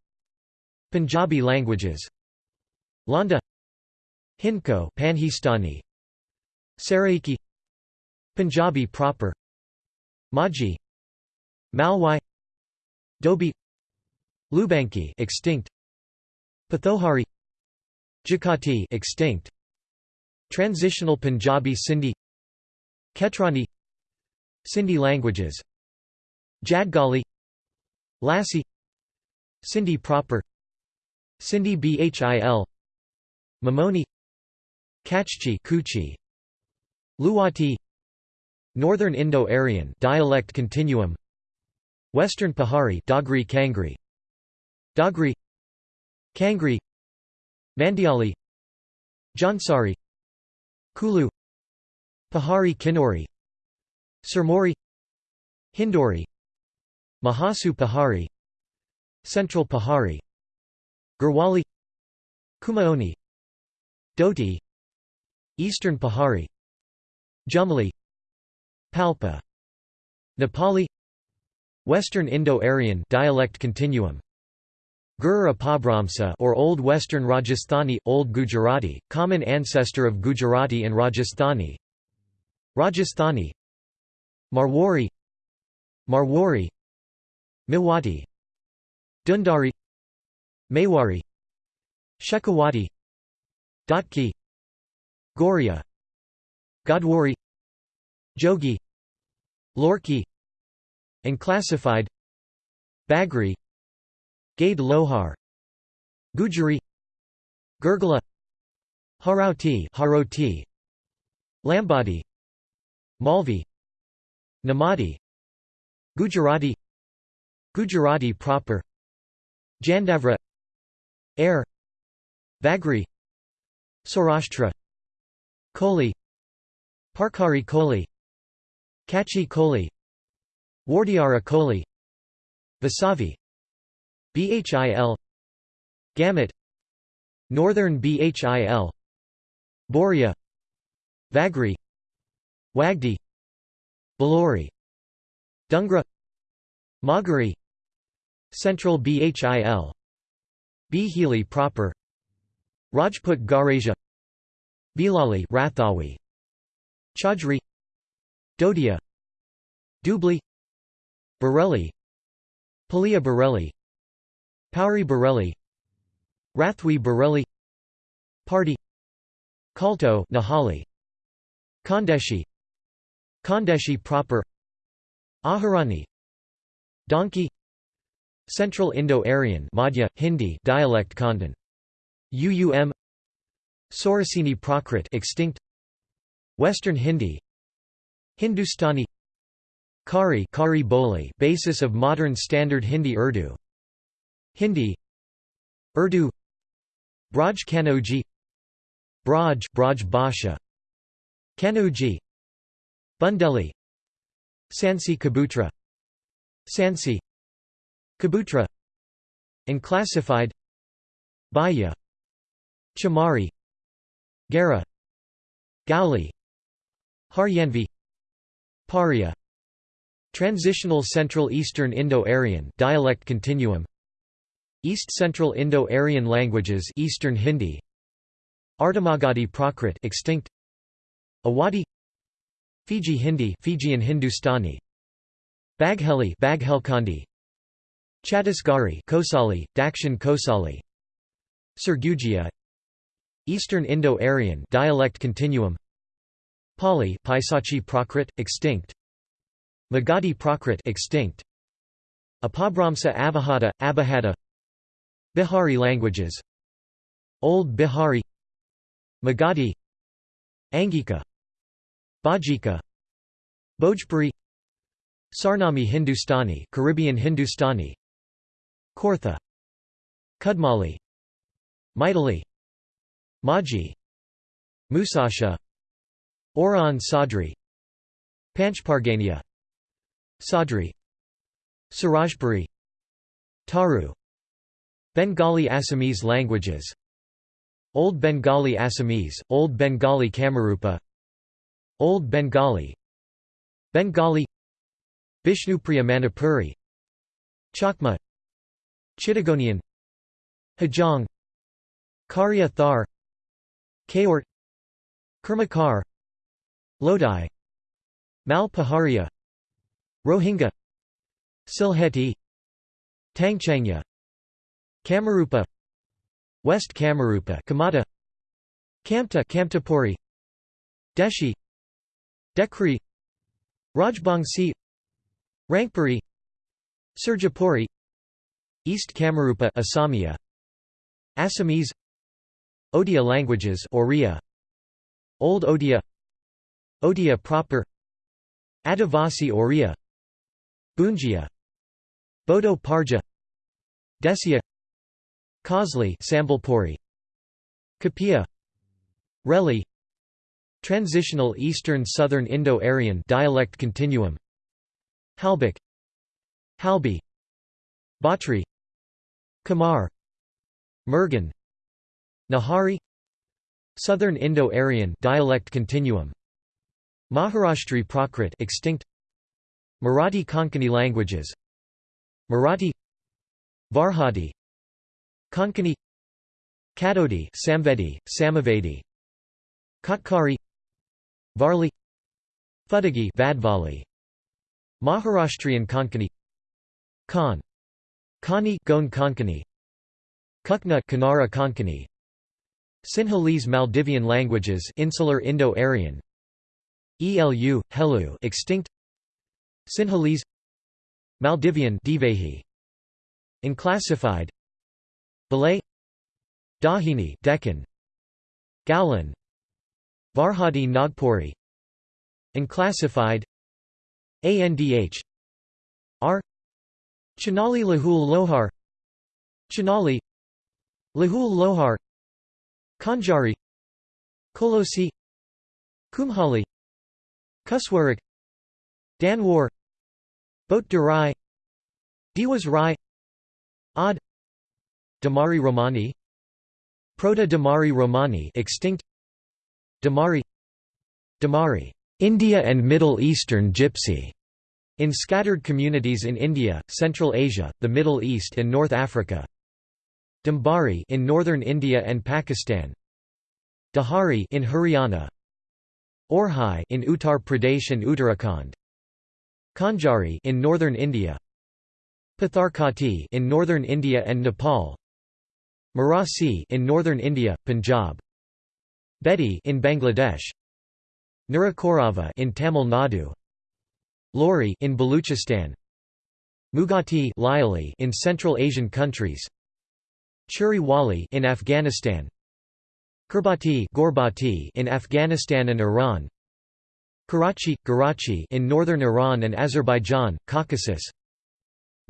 Punjabi languages Landa Hindko Panhistani Saraiki Punjabi proper Maji Malwai Dobi Lubanki extinct Pothohari Jakati extinct Transitional Punjabi Sindhi Ketrani Sindhi languages. Jadgali. Lassi. Sindhi proper. Sindhi Bhil. Mamoni. Kachchi Kuchi. Luwati Northern Indo-Aryan dialect continuum. Western Pahari Dogri Kangri. Dogri Kangri. Mandiali. Jaunsari. Kulu. Pahari Kinori Surmori Hindori Mahasu Pahari Central Pahari Garhwali Kumaoni Doti Eastern Pahari Jumli Palpa Nepali Western Indo-Aryan dialect continuum Gur or Old Western Rajasthani, Old Gujarati, common ancestor of Gujarati and Rajasthani Rajasthani Marwari Marwari Miwati Dundari Mewari Shekhawati Dotki Goria Godwari Jogi Lorki Unclassified Bagri Gade Lohar Gujari Gurgala Harauti Haroti Lambadi Malvi Namadi. Gujarati. Gujarati proper. Jandavra. Air. Vagri Saurashtra. Koli. Parkari Koli. Kachi Koli. Wardiara Koli. Vasavi. Bhil. Gamut. Northern Bhil. Boria Vagri. Wagdi Balori Dungra Magari Central Bhil Bhili proper Rajput Garasia Bilali Rathawi Chaudhry Dodia Dubli Bareilly Palia Bareilly Pauri Bareilly Rathwi Bareilly Party Kalto Nahali Khandeshi Khandeshi proper Aharani Donkey Central Indo-Aryan Madhya, Hindi dialect Khandan UUM Sauraseni Prakrit extinct Western Hindi Hindustani Khari Khari Boli basis of modern standard Hindi Urdu Hindi Urdu Braj Kanoji Braj Braj Bhasha Kanoji Bundeli Sansi Kabutra Sansi Kabutra Unclassified Baya Chamari Gara Gauli Haryanvi Paria Transitional Central Eastern Indo-Aryan dialect continuum East Central Indo-Aryan languages Eastern Hindi Ardhamagadhi Prakrit extinct Awadhi Fiji Hindi Fijian Hindustani. Bagheli Baghelkhandi Chhattisgarhi Kosali Dakshin Kosali Sarguja Eastern Indo-Aryan dialect continuum. Pali Paisachi Prakrit extinct. Magadhi Prakrit extinct. Apabhramsa Avahata Abhahata Bihari languages. Old Bihari. Magadhi. Angika Bajika Bhojpuri Sarnami Hindustani Caribbean Hindustani Kortha Kudmali Maithili Maji Musasha Oran Sadri Panchpargania Sadri Surajpuri Taru Bengali Assamese languages Old Bengali Assamese, Old Bengali Kamarupa Old Bengali Bengali Bishnupriya Manipuri Chakma Chittagonian Hajong Karya Thar Kaort Kermakar Lodi Mal Paharia Rohingya Silheti Tangchangya Kamarupa West Kamarupa Kamata Kamta Kamtapuri Deshi Dekri Rajbangsi Rangpuri Surjapuri East Kamarupa Assamia Assamese Odia languages Oriya Old Odia Odia proper Adivasi Oriya Bunjia Bodo Parja Desia Khosli Sambalpuri Kapia Reli Transitional Eastern Southern Indo-Aryan dialect continuum. Halbik. Halbi. Batri. Kamar Mergan. Nahari. Southern Indo-Aryan dialect continuum. Maharashtri Prakrit extinct. Marathi Konkani languages. Marathi. Varhadi. Konkani. Kadodi Samvedi, Samavedi. Katkari Varli Fudagi Vadvali Maharashtrian Konkani Khan Kani Goan Konkani Kukna Kanara Konkani Sinhalese Maldivian languages Insular Indo-Aryan ELU, Helu extinct Sinhalese Maldivian Divehi Unclassified Balay Dahini Deccan Galan Varhadi Nagpuri. Unclassified ANDH R. Chanali Lahul Lohar. Chanali Lahul Lohar. Kanjari Kolosi Kumhali Kuswarak Danwar Boat Durai Diwas Rai Ad Domari Romani Proto Domari Romani extinct Domari Domari India and Middle Eastern Gypsy in scattered communities in India, Central Asia, the Middle East and North Africa. Dambari in northern India and Pakistan. Dahari in Haryana. Orhai in Uttar Pradesh and Uttarakhand. Kanjari in northern India. Patharkati in northern India and Nepal. Marasi in northern India, Punjab. Bedi in Bangladesh. Nurakorava in Tamil Nadu Lori in Baluchistan Mugati Lyali in Central Asian countries Churi Wali in Afghanistan Kurbati Gorbati in Afghanistan and Iran Karachi Karachi in northern Iran and Azerbaijan Caucasus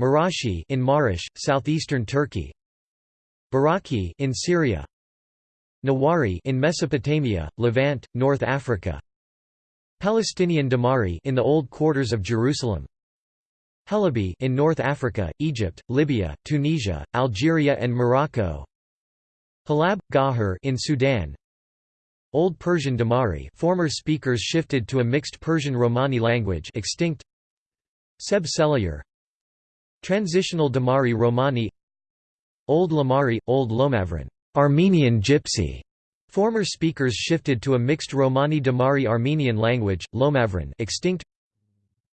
Marashi in Marish southeastern Turkey Baraki in Syria Nawari in Mesopotamia Levant North Africa. Palestinian Domari in the old quarters of Jerusalem. Helabi in North Africa, Egypt, Libya, Tunisia, Algeria and Morocco. Halab Gahar in Sudan. Old Persian Domari former speakers shifted to a mixed Persian Romani language extinct. Seb Transitional Domari Romani. Old Lamari, Old Lomavran Armenian Gypsy. Former speakers shifted to a mixed Romani Domari Armenian language, Lomavran extinct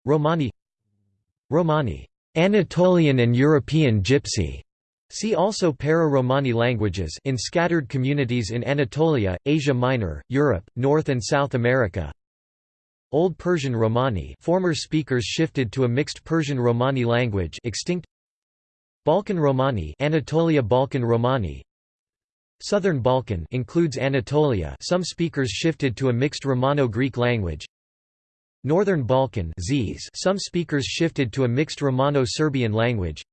Romani Romani Anatolian and European Gypsy. See also Para-Romani languages in scattered communities in Anatolia, Asia Minor, Europe, North and South America. Old Persian Romani. Former speakers shifted to a mixed Persian Romani language extinct Balkan Romani Anatolia Balkan Romani Southern Balkan includes Anatolia some speakers shifted to a mixed Romano-Greek language. Northern Balkan some speakers shifted to a mixed Romano-Serbian language.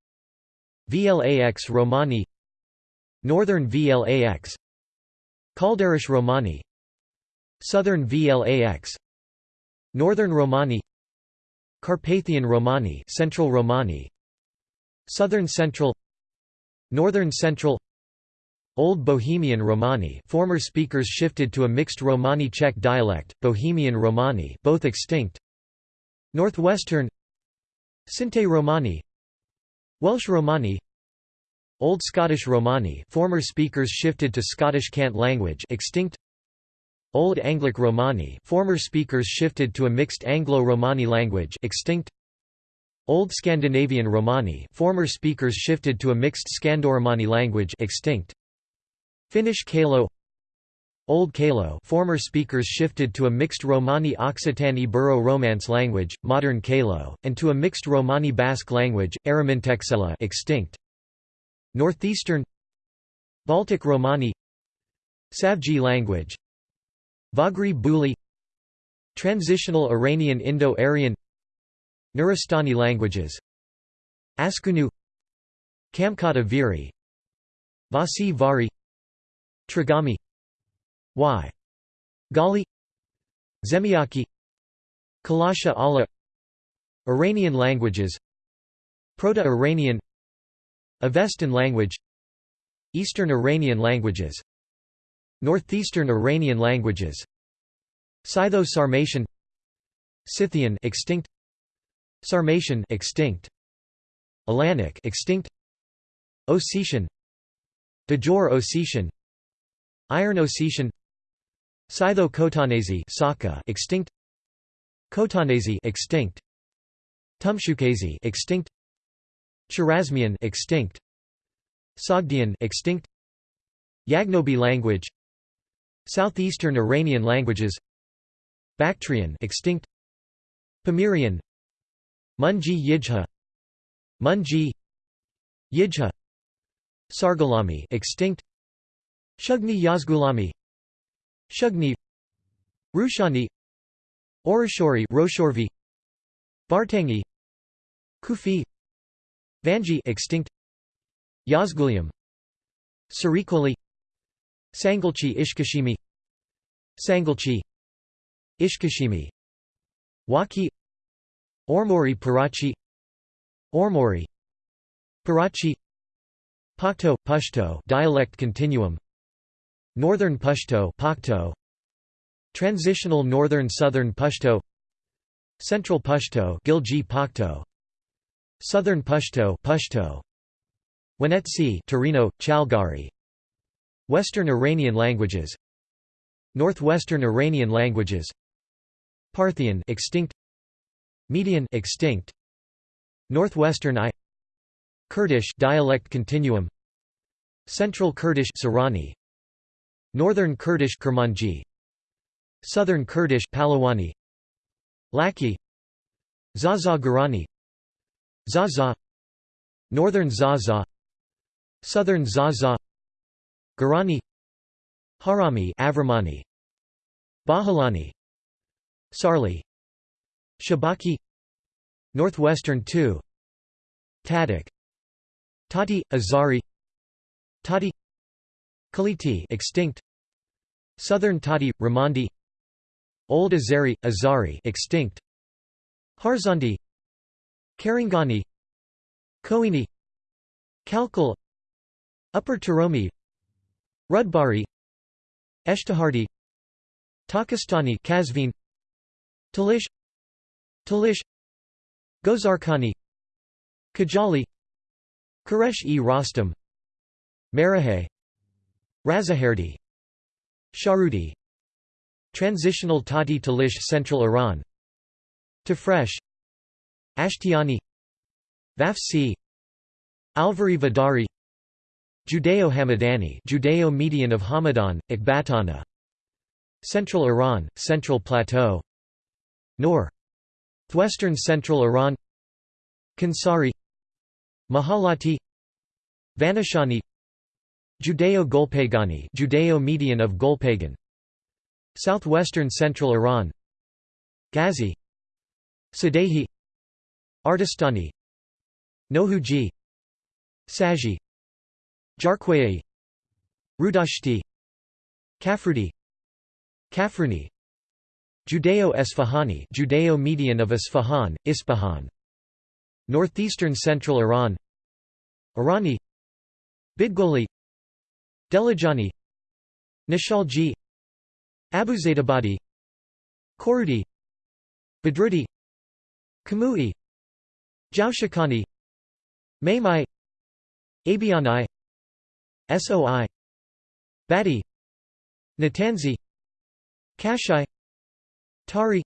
Vlax Romani. Northern Vlax. Kalderash Romani. Southern Vlax. Northern Romani. Carpathian Romani Central Romani. Southern Central. Northern Central Old Bohemian Romani former speakers shifted to a mixed Romani-Czech dialect, Bohemian Romani both extinct. Northwestern Sinte Romani Welsh Romani Old Scottish Romani former speakers shifted to Scottish Cant language extinct. Old Anglic Romani former speakers shifted to a mixed Anglo-Romani language extinct. Old Scandinavian Romani former speakers shifted to a mixed Scandoromani language extinct Finnish Kalo Old Kalo former speakers shifted to a mixed Romani Occitan Ibero Romance language, modern Kalo, and to a mixed Romani Basque language, Aramintexela extinct. Northeastern Baltic Romani Savji language Vagri Buli Transitional Iranian Indo-Aryan Nuristani languages Askunu Kamkata Viri Vasi Vari Trigami. Y. Gali. Zemiaki. Kalasha Allah. Iranian languages. Proto-Iranian. Avestan language. Eastern Iranian languages. Northeastern Iranian languages. Scytho-Sarmatian. Scythian extinct. Sarmatian extinct. Alanic extinct. Ossetian. Digor Ossetian Iron Ossetian Scytho-Khotanese extinct Khotanese extinct Tumshukazi extinct Chorasmian extinct Sogdian extinct Yagnobi language Southeastern Iranian languages Bactrian extinct Pamirian Munji Yijha Munji Yijha Sargalami extinct Shugni Yazgulami Shugni Rushani Orishori Roshorvi Bartangi Kufi Vanji extinct Yazgulium Sarikoli Sangulchi Ishkashimi Sangulchi Ishkashimi Wakhi Ormori Parachi Ormori Parachi Pakto Pashto dialect continuum Northern Pashto Pakto Transitional Northern Southern Pashto Central Pashto Gilji Pakto Southern Pashto Pashto Wenetsi Torino Chalgari. Western Iranian languages. Northwestern Iranian languages. Parthian extinct. Median extinct. Northwestern I. Kurdish dialect continuum. Central Kurdish Sorani Northern Kurdish Kurmanji Southern Kurdish Palawani. Laki. Zaza Garani Zaza. Northern Zaza. Southern Zaza. Garani Harami Avramani. Bahalani Sarli. Shabaki. Northwestern 2 Tadik Tati Azari. Tati. Kaliti extinct Southern Tati Ramandi. Old Azari Azari extinct. Harzandi. Karangani. Koini. Kalkal Upper Turomi. Rudbari. Eshtahardi. Takistani Kazvin. Talish. Talish. Gozarkani Kajali. Koresh e Rostam Marahay Razaherdi Sharudi. Transitional Tati Talish Central Iran. Tafresh Ashtiani. Vafsi. Alvari Vidari Judeo-Hamadani Judeo-Median of Hamadan, Ekbatana. Central Iran, Central Plateau. Nor Western Central Iran. Kansari. Mahalati. Vanashani Judeo-Golpagani Judeo-Median of Golpagan. Southwestern Central Iran. Ghazi. Sadehi Artistani. Nohuji Saji. Jarquai Rudashti. Kafrudi. Kafruni. Judeo-Esfahani Judeo-Median of Isfahan, Northeastern Central Iran. Irani. Bidgoli Delajani Nishalji Abuzaidabadi Korudi Badrudi Kamui Jaushakani Maimai Abiani Soi Badi Natanzi Kashai Tari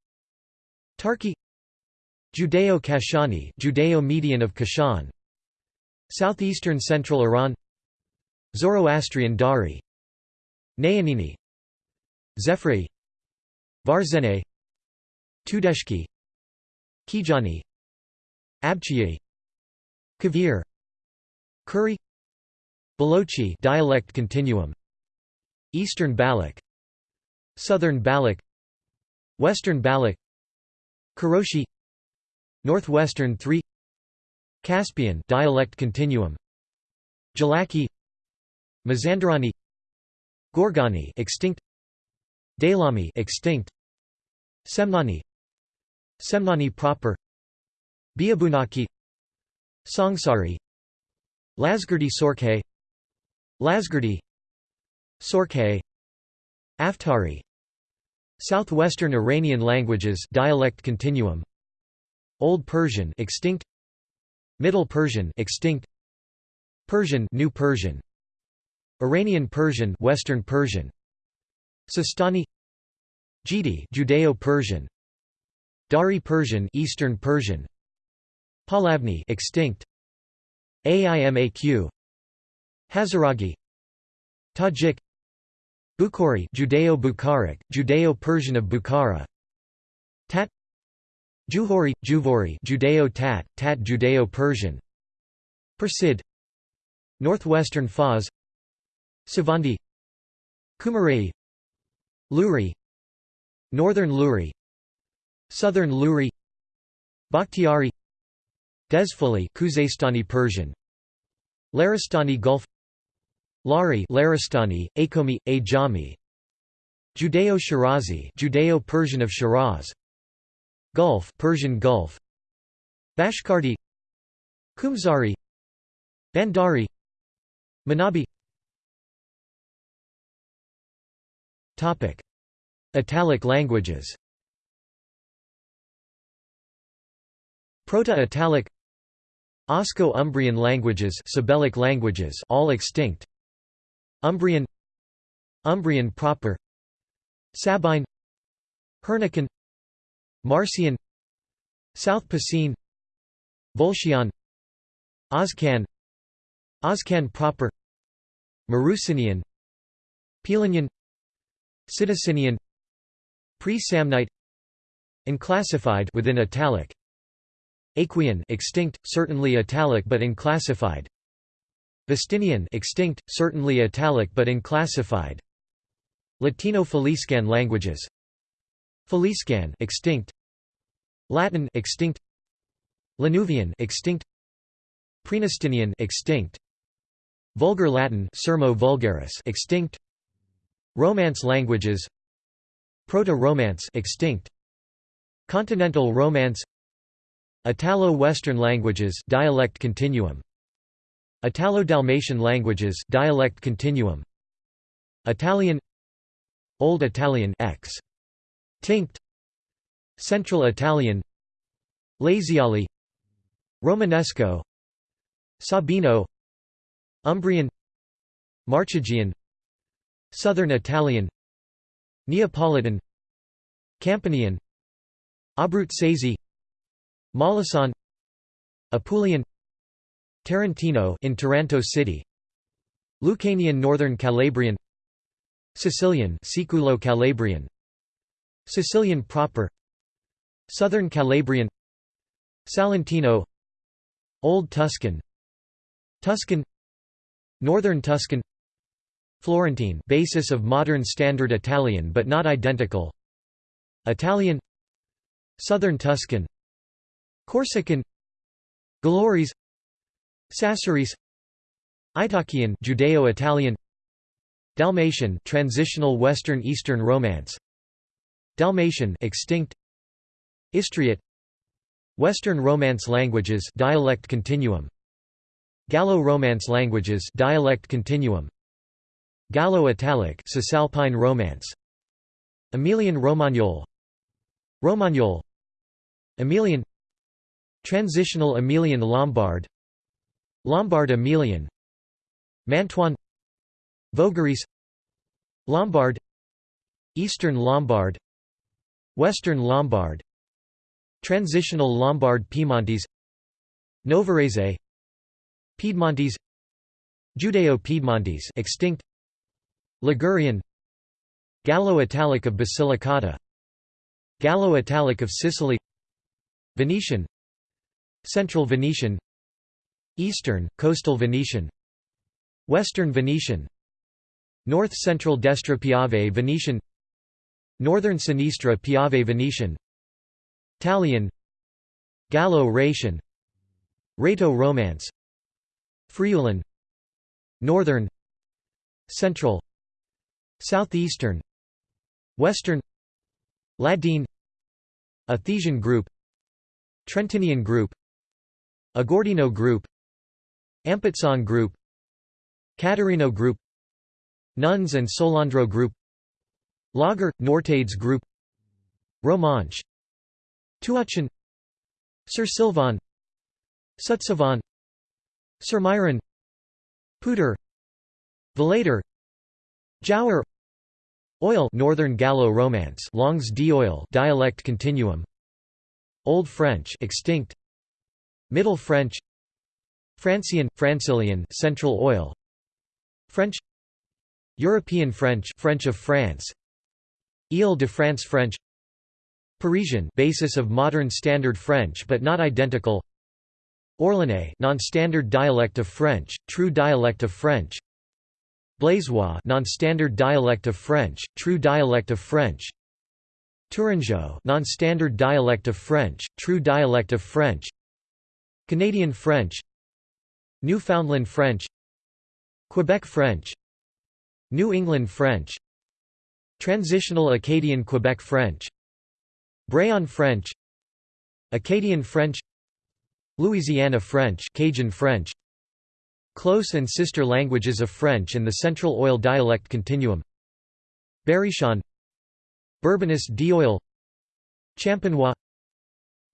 Tarki Judeo-Kashani Judeo-Median of Kashan Southeastern Central Iran Zoroastrian Dari Nayanini Zefri Varzene Tudeshki Kijani Abchiye Kavir Kuri Balochi dialect continuum Eastern Baloch Southern Baloch Western Baloch Koroshi Northwestern 3 Caspian dialect continuum Jalaki Mazandarani Gorgani extinct Daylami extinct Semnani Semnani proper Biabunaki Songsari Lasgirdi Sorkhe Lasgirdi Sorkhe Aftari Southwestern Iranian languages dialect continuum Old Persian extinct Middle Persian extinct Persian New Persian Iranian Persian Western Persian. Sistani Jidi Judeo-Persian Dari Persian Eastern Persian. Palavni extinct. Aimaq Hazaragi. Tajik Bukhari Judeo-Bukharic Judeo-Persian of Bukhara. Tat Juhori Juvori Judeo-Tat Tat Judeo-Persian Persid Northwestern Fars Savandi Kumarei Luri Northern Luri Southern Luri Bakhtiari Dezfali Khuzestani Persian Laristani Gulf Lari Laristani, Akomi, Ajami Judeo-Shirazi Judeo-Persian of Shiraz Gulf Persian Gulf Bashkardi Kumzari Bandari Manabi Topic. Italic languages. Proto-Italic. Osco-Umbrian languages Sabellic languages all extinct. Umbrian. Umbrian proper. Sabine. Hernican. Marcian. South Picene Volscian. Oscan Oscan proper. Marrucinian Pelinian Sidicinian Pre-Samnite Unclassified within italic. Aequian extinct, certainly italic but unclassified. Vestinian extinct, certainly italic but unclassified. Latino-Faliscan languages. Faliscan extinct. Latin extinct. Lanuvian extinct. Praenestinian extinct. Vulgar Latin Sermo vulgaris extinct Romance languages Proto-Romance extinct Continental Romance Italo-Western languages dialect continuum Italo-Dalmatian languages dialect continuum Italian Old Italian X tinct Central Italian Laziale Romanesco Sabino Umbrian Marchigian Southern Italian Neapolitan Campanian Abruzzese Molisano Apulian Tarantino in Taranto City Lucanian Northern Calabrian Sicilian Siculo Calabrian Sicilian proper Southern Calabrian Salentino Old Tuscan Tuscan Northern Tuscan Florentine basis of modern standard Italian but not identical. Italian. Southern Tuscan. Corsican. Gallurese Sassarese Itacian Judeo-Italian. Dalmatian transitional Western Eastern Romance. Dalmatian extinct. Istriot Western Romance languages dialect continuum. Gallo-Romance languages dialect continuum Gallo-Italic Cisalpine Romance. Emilian Romagnol. Romagnol. Emilian. Transitional Emilian Lombard. Lombard Emilian. Mantuan. Vogherese Lombard. Eastern Lombard. Western Lombard. Transitional Lombard Piedmontese. Novarese. Piedmontese. Judeo-Piedmontese extinct Ligurian Gallo-Italic of Basilicata Gallo-Italic of Sicily Venetian Central Venetian Eastern, Coastal Venetian Western Venetian North Central Destra Piave Venetian Northern Sinistra Piave Venetian Talian Gallo-Raetian Rhaeto-Romance Friulan Northern Central Southeastern Western Ladine Athesian group Trentinian group Agordino group Ampezzo group Cadorino group Nones and Solandro group Lager – Nortades group Romanche Tuatschin Sir Sylvan Sutsilvan Sir Myron Puter Vallader Jauer Oil Northern Gallo Romance Longs d'Oil dialect continuum. Old French extinct. Middle French. Francian Francilian Central Oil. French. European French French of France. Ile de France French. Parisian basis of modern standard French but not identical. Orléanais non-standard dialect of French true dialect of French Blaisois non-standard dialect of French, true dialect of French. Tourangeau non-standard dialect of French, true dialect of French. Canadian French. Newfoundland French. Quebec French. New England French. Transitional Acadian Quebec French. Brayon French. Acadian French. Louisiana French, Cajun French. Close and sister languages of French and the Central Oil dialect continuum. Berrichon. Bourbonnais d'Oil Champenois.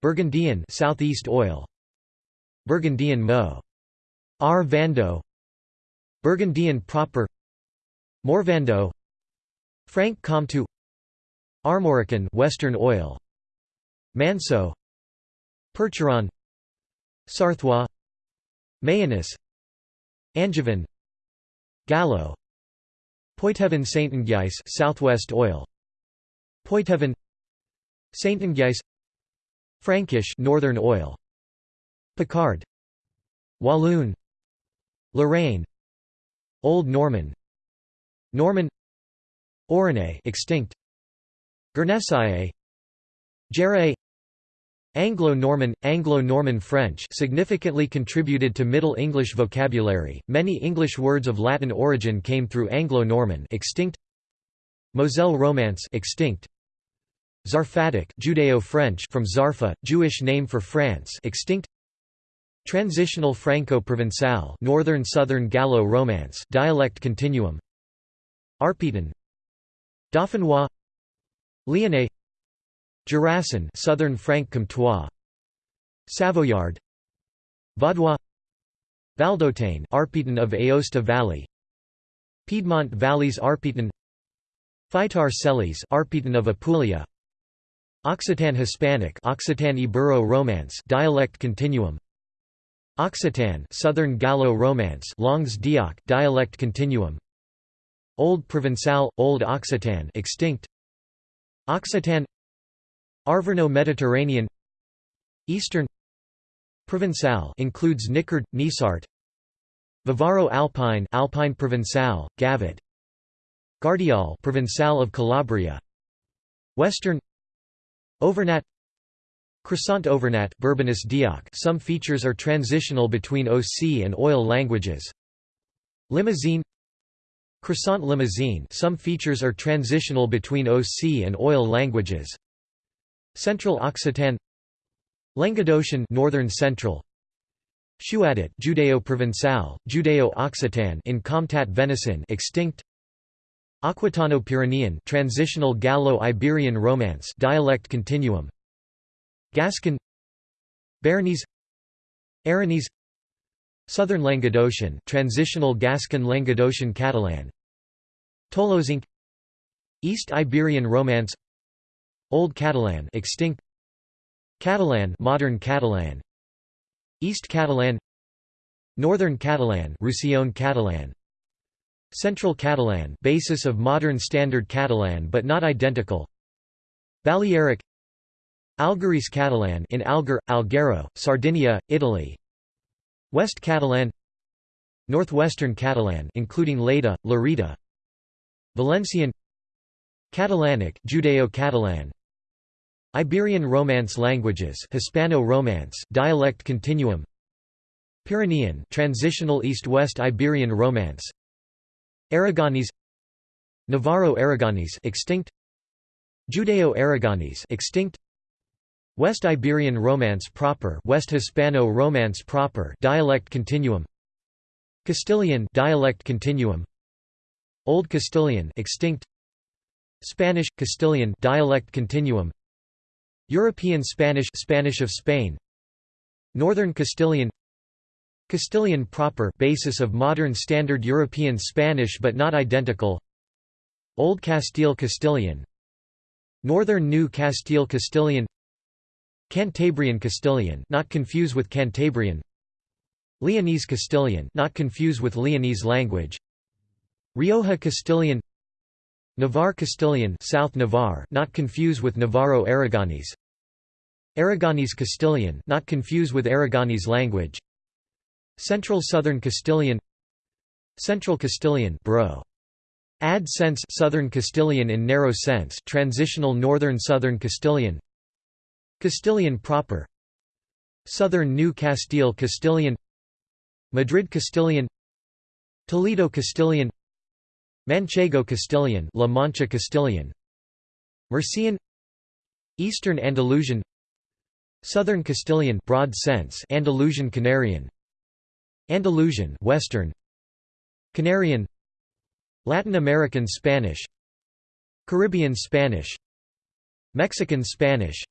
Burgundian Southeast Oil. Burgundian Mo. R. Vando. Burgundian proper. Morvando Franc Comtois Armorican Western Oil. Manceau. Percheron. Sarthois. Mayennais Angevin Gallo Poitevin Saint-Anguies Southwest Oil Poitevin Saintongeais Frankish Northern Oil Picard Walloon Lorraine Old Norman Norman Auregnais extinct Guernesey Jèrriais Anglo-Norman, Anglo-Norman French significantly contributed to Middle English vocabulary. Many English words of Latin origin came through Anglo-Norman extinct. Moselle Romance extinct. Zarfatic Judeo-French from Zarfa, Jewish name for France extinct. Transitional Franco-Provençal Northern Southern Gallo-Romance dialect continuum. Arpitan Dauphinois Lyonnais Jurassian Southern Franc-Comtois Savoyard. Vaudois. Valdôtaine Arpitan of Aosta Valley. Piedmont Valleys Arpitan. Faetar Celis Arpitan of Apulia. Occitan Hispanic Occitan Ibero Romance dialect continuum. Occitan Southern Gallo Romance Langues d'Oc dialect continuum. Old Provençal Old Occitan extinct. Occitan Arverno-Mediterranean Eastern Provençal includes Nicard, Nisart Vivaro-Alpine Alpine Provençal, Gavet Gardiol Provençal of Calabria Western Auvergnat Croissant Auvergnat Bourbonnais d'Oc. Some features are transitional between OC and oil languages. Limousine Croissant Limousine. Some features are transitional between OC and oil languages Central Occitan Languedocian Northern Central Shuadit Judeo-Provençal, Judeo-Occitan in Comtat Venaissin extinct Aquitano-Pyrenean transitional Gallo-Iberian Romance dialect continuum Gascon Béarnese Aranese Southern Languedocian transitional Gascon Languedocian Catalan Tolozinc East Iberian Romance Old Catalan extinct. Catalan modern Catalan. East Catalan. Northern Catalan Roussillon Catalan. Central Catalan basis of modern standard Catalan but not identical. Balearic. Algherese Catalan in Alguer, Alghero, Sardinia, Italy. West Catalan. Northwestern Catalan including Lleida, Lerida. Valencian. Catalanic Judeo-Catalan Iberian Romance languages Hispano-Romance dialect continuum. Pyrenean transitional east-west Iberian Romance. Aragonese. Navarro-Aragonese extinct. Judeo-Aragonese extinct. West Iberian Romance proper West Hispano-Romance proper dialect continuum. Castilian dialect continuum. Old Castilian extinct. Spanish Castilian dialect continuum European Spanish Spanish of Spain. Northern Castilian. Castilian proper basis of modern standard European Spanish but not identical. Old Castile Castilian. Northern New Castile Castilian. Cantabrian Castilian not confuse with Cantabrian. Leonese Castilian not confuse with Leonese language. Rioja Castilian Navarre Castilian South Navarre not confuse with Navarro Aragonese. Aragonese Castilian not confuse with Aragonese language. Central Southern Castilian. Central Castilian bro. Ad sense Southern Castilian in narrow sense transitional Northern Southern Castilian. Castilian proper. Southern New Castile Castilian. Madrid Castilian. Toledo Castilian Manchego Castilian La Mancha Castilian. Murcian Eastern Andalusian. Southern Castilian broad sense Andalusian Canarian. Andalusian Western. Canarian. Latin American Spanish. Caribbean Spanish. Mexican Spanish.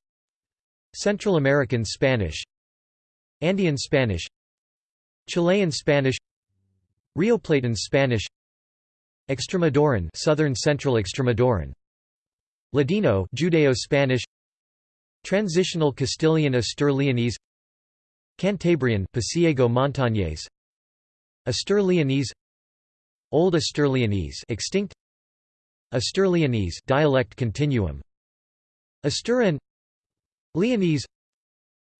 Central American Spanish. Andean Spanish. Chilean Spanish. Rioplatan Spanish Extremaduran Southern Central Extremaduran Ladino Judeo-Spanish. Transitional Castilian Astur-Leonese. Cantabrian Pasiego Montañés Astur-Leonese. Old Astur-Leonese extinct. Astur-Leonese dialect continuum. Asturian, Leonese.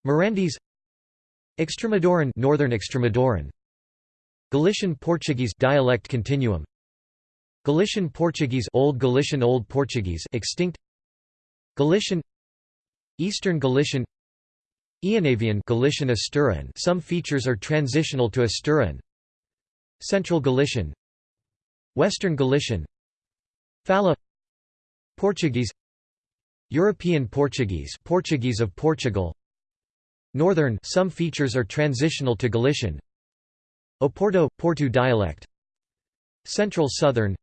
Mirandese. Extremaduran, Northern Extremaduran. Galician Portuguese dialect continuum Galician Portuguese Old Galician Old Portuguese extinct. Galician Eastern Galician Eonavian Galician Asturian. Some features are transitional to Asturian. Central Galician Western Galician Fala Portuguese European Portuguese Portuguese of Portugal. Northern some features are transitional to Galician. Oporto Porto dialect. Central Southern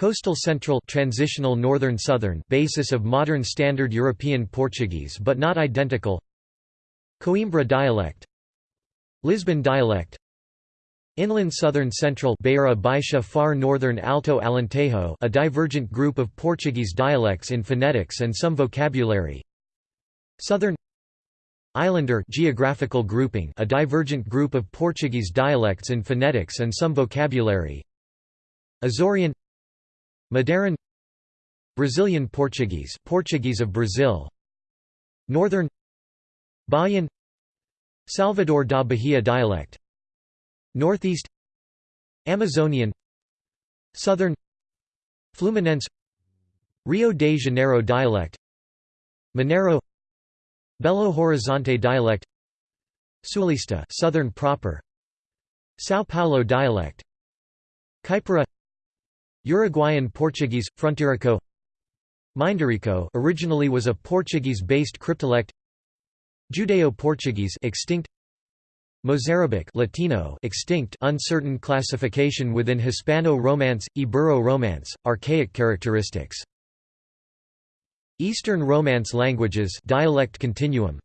Coastal Central transitional Northern Southern basis of modern Standard European Portuguese but not identical. Coimbra dialect. Lisbon dialect. Inland Southern Central Beira Baixa Far Northern Alto Alentejo a divergent group of Portuguese dialects in phonetics and some vocabulary. Southern Islander geographical grouping a divergent group of Portuguese dialects in phonetics and some vocabulary. Azorean Madeiran Brazilian Portuguese Portuguese of Brazil Northern Bahian Salvador da Bahia dialect Northeast Amazonian Southern Fluminense Rio de Janeiro dialect Mineiro Belo Horizonte dialect Sulista Southern proper São Paulo dialect Caipira Uruguayan Portuguese Fronteirico Minderico originally was a Portuguese-based cryptolect Judeo-Portuguese extinct Mozarabic Latino extinct uncertain classification within Hispano-Romance, Ibero-Romance, archaic characteristics. Eastern Romance languages dialect continuum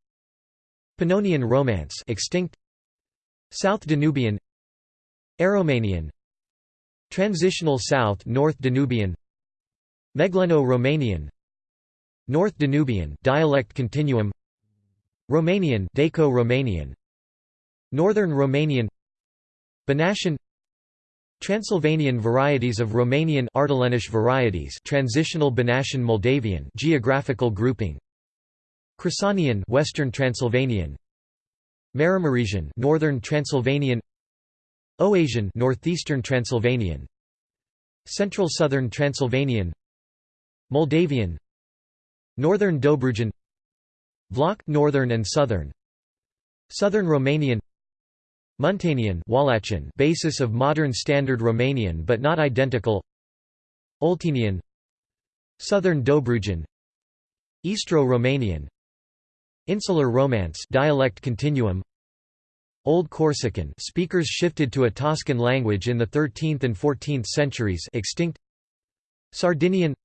Pannonian Romance extinct South Danubian Aromanian Transitional South North Danubian Megleno-Romanian North Danubian dialect continuum Romanian Daco-Romanian Northern Romanian Banatian Transylvanian varieties of Romanian Ardelenish varieties Transitional Banatian Moldavian geographical grouping Crisanian Western Transylvanian Maramaresian Northern Transylvanian Oasian Northeastern Transylvanian. Central Southern Transylvanian. Moldavian. Northern Dobrujan Vlach Northern and Southern. Southern Romanian. Muntenian Wallachian basis of modern Standard Romanian but not identical. Oltenian. Southern Dobrujan Istro-Romanian Insular Romance dialect continuum Old Corsican speakers shifted to a Toscan language in the 13th and 14th centuries extinct. Sardinian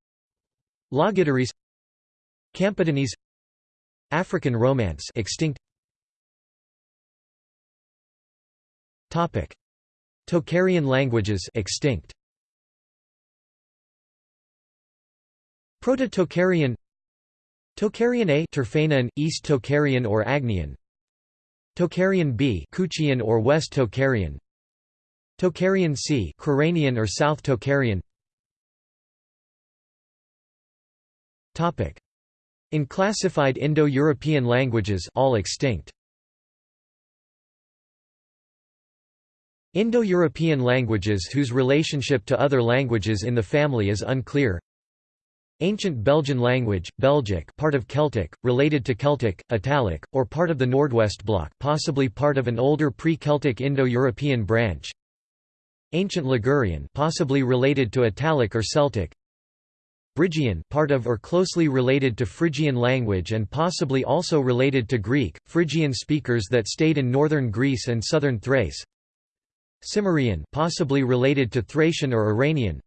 Logudorese Campidanese African Romance extinct. Topic: Tocharian languages extinct. Proto-Tocharian Tocharian A Turfanian, East Tocharian or Agnian Tocharian B Kuchian or West Tocharian Tocharian C Coranian or South Tocharian Topic. In classified Indo-European languages all extinct. Indo-European languages whose relationship to other languages in the family is unclear Ancient Belgian language, Belgic part of Celtic, related to Celtic, Italic, or part of the Nordwest bloc possibly part of an older pre-Celtic Indo-European branch. Ancient Ligurian possibly related to Italic or Celtic. Brygian part of or closely related to Phrygian language and possibly also related to Greek, Phrygian speakers that stayed in northern Greece and southern Thrace. Cimmerian possibly related to Thracian or Iranian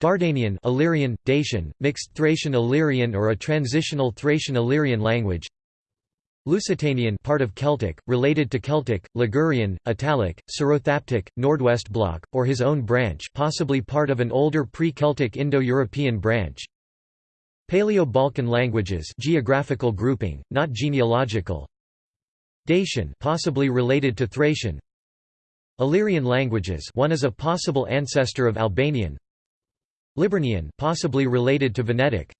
Dardanian Illyrian, Dacian, mixed Thracian-Illyrian or a transitional Thracian-Illyrian language. Lusitanian part of Celtic, related to Celtic, Ligurian, Italic, Sorothaptic, Nordwest bloc, or his own branch possibly part of an older pre-Celtic Indo-European branch. Paleo-Balkan languages geographical grouping, not genealogical. Dacian possibly related to Thracian. Illyrian languages one is a possible ancestor of Albanian Liburnian possibly related to Venetic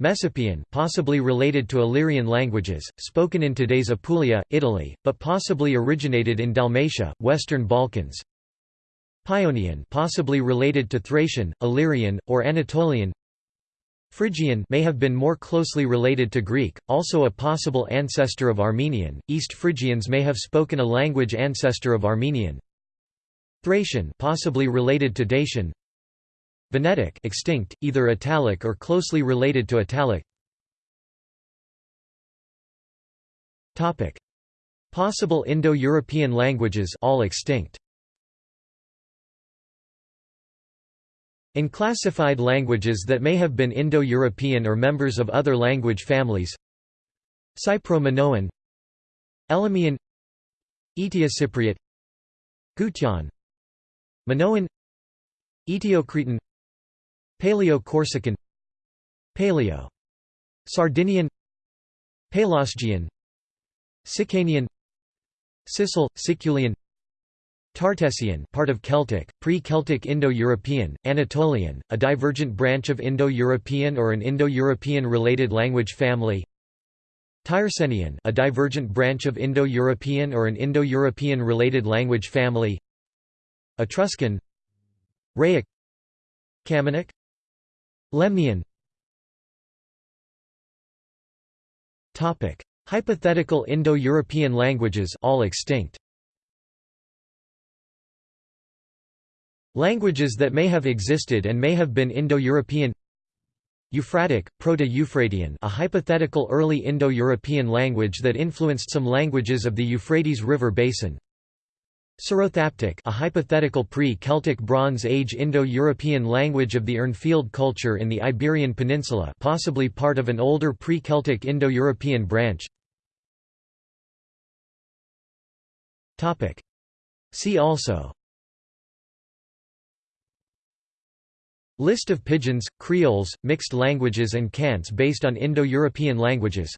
Messapian possibly related to Illyrian languages, spoken in today's Apulia, Italy, but possibly originated in Dalmatia, Western Balkans. Paeonian possibly related to Thracian, Illyrian, or Anatolian. Phrygian may have been more closely related to Greek, also a possible ancestor of Armenian. East Phrygians may have spoken a language ancestor of Armenian. Thracian possibly related to Dacian. Venetic extinct, either Italic or closely related to Italic. Topic: Possible Indo-European languages all extinct. In classified languages that may have been Indo-European or members of other language families. Cypro-Minoan. Elymian Eteocypriot Gutian. Minoan. Eteocretan Paleo-Corsican Paleo Sardinian Pelasgian Sicanian Sicel, Siculian Tartessian part of Celtic, pre-Celtic Indo-European, Anatolian, a divergent branch of Indo-European or an Indo-European related language family Tyrsenian a divergent branch of Indo-European or an Indo-European related language family Etruscan Raetic Camunic Lemnian. Topic: Hypothetical Indo-European languages all extinct. Languages that may have existed and may have been Indo-European. Euphratic, Proto-Euphratean a hypothetical early Indo-European language that influenced some languages of the Euphrates River basin Sorothaptic a hypothetical pre-Celtic Bronze Age Indo-European language of the Urnfield culture in the Iberian Peninsula possibly part of an older pre-Celtic Indo-European branch. See also. List of pidgins, creoles, mixed languages and cants based on Indo-European languages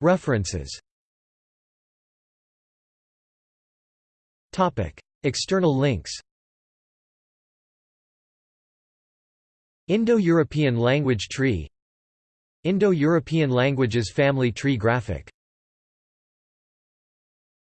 References. External links. Indo-European language tree. Indo-European languages family tree graphic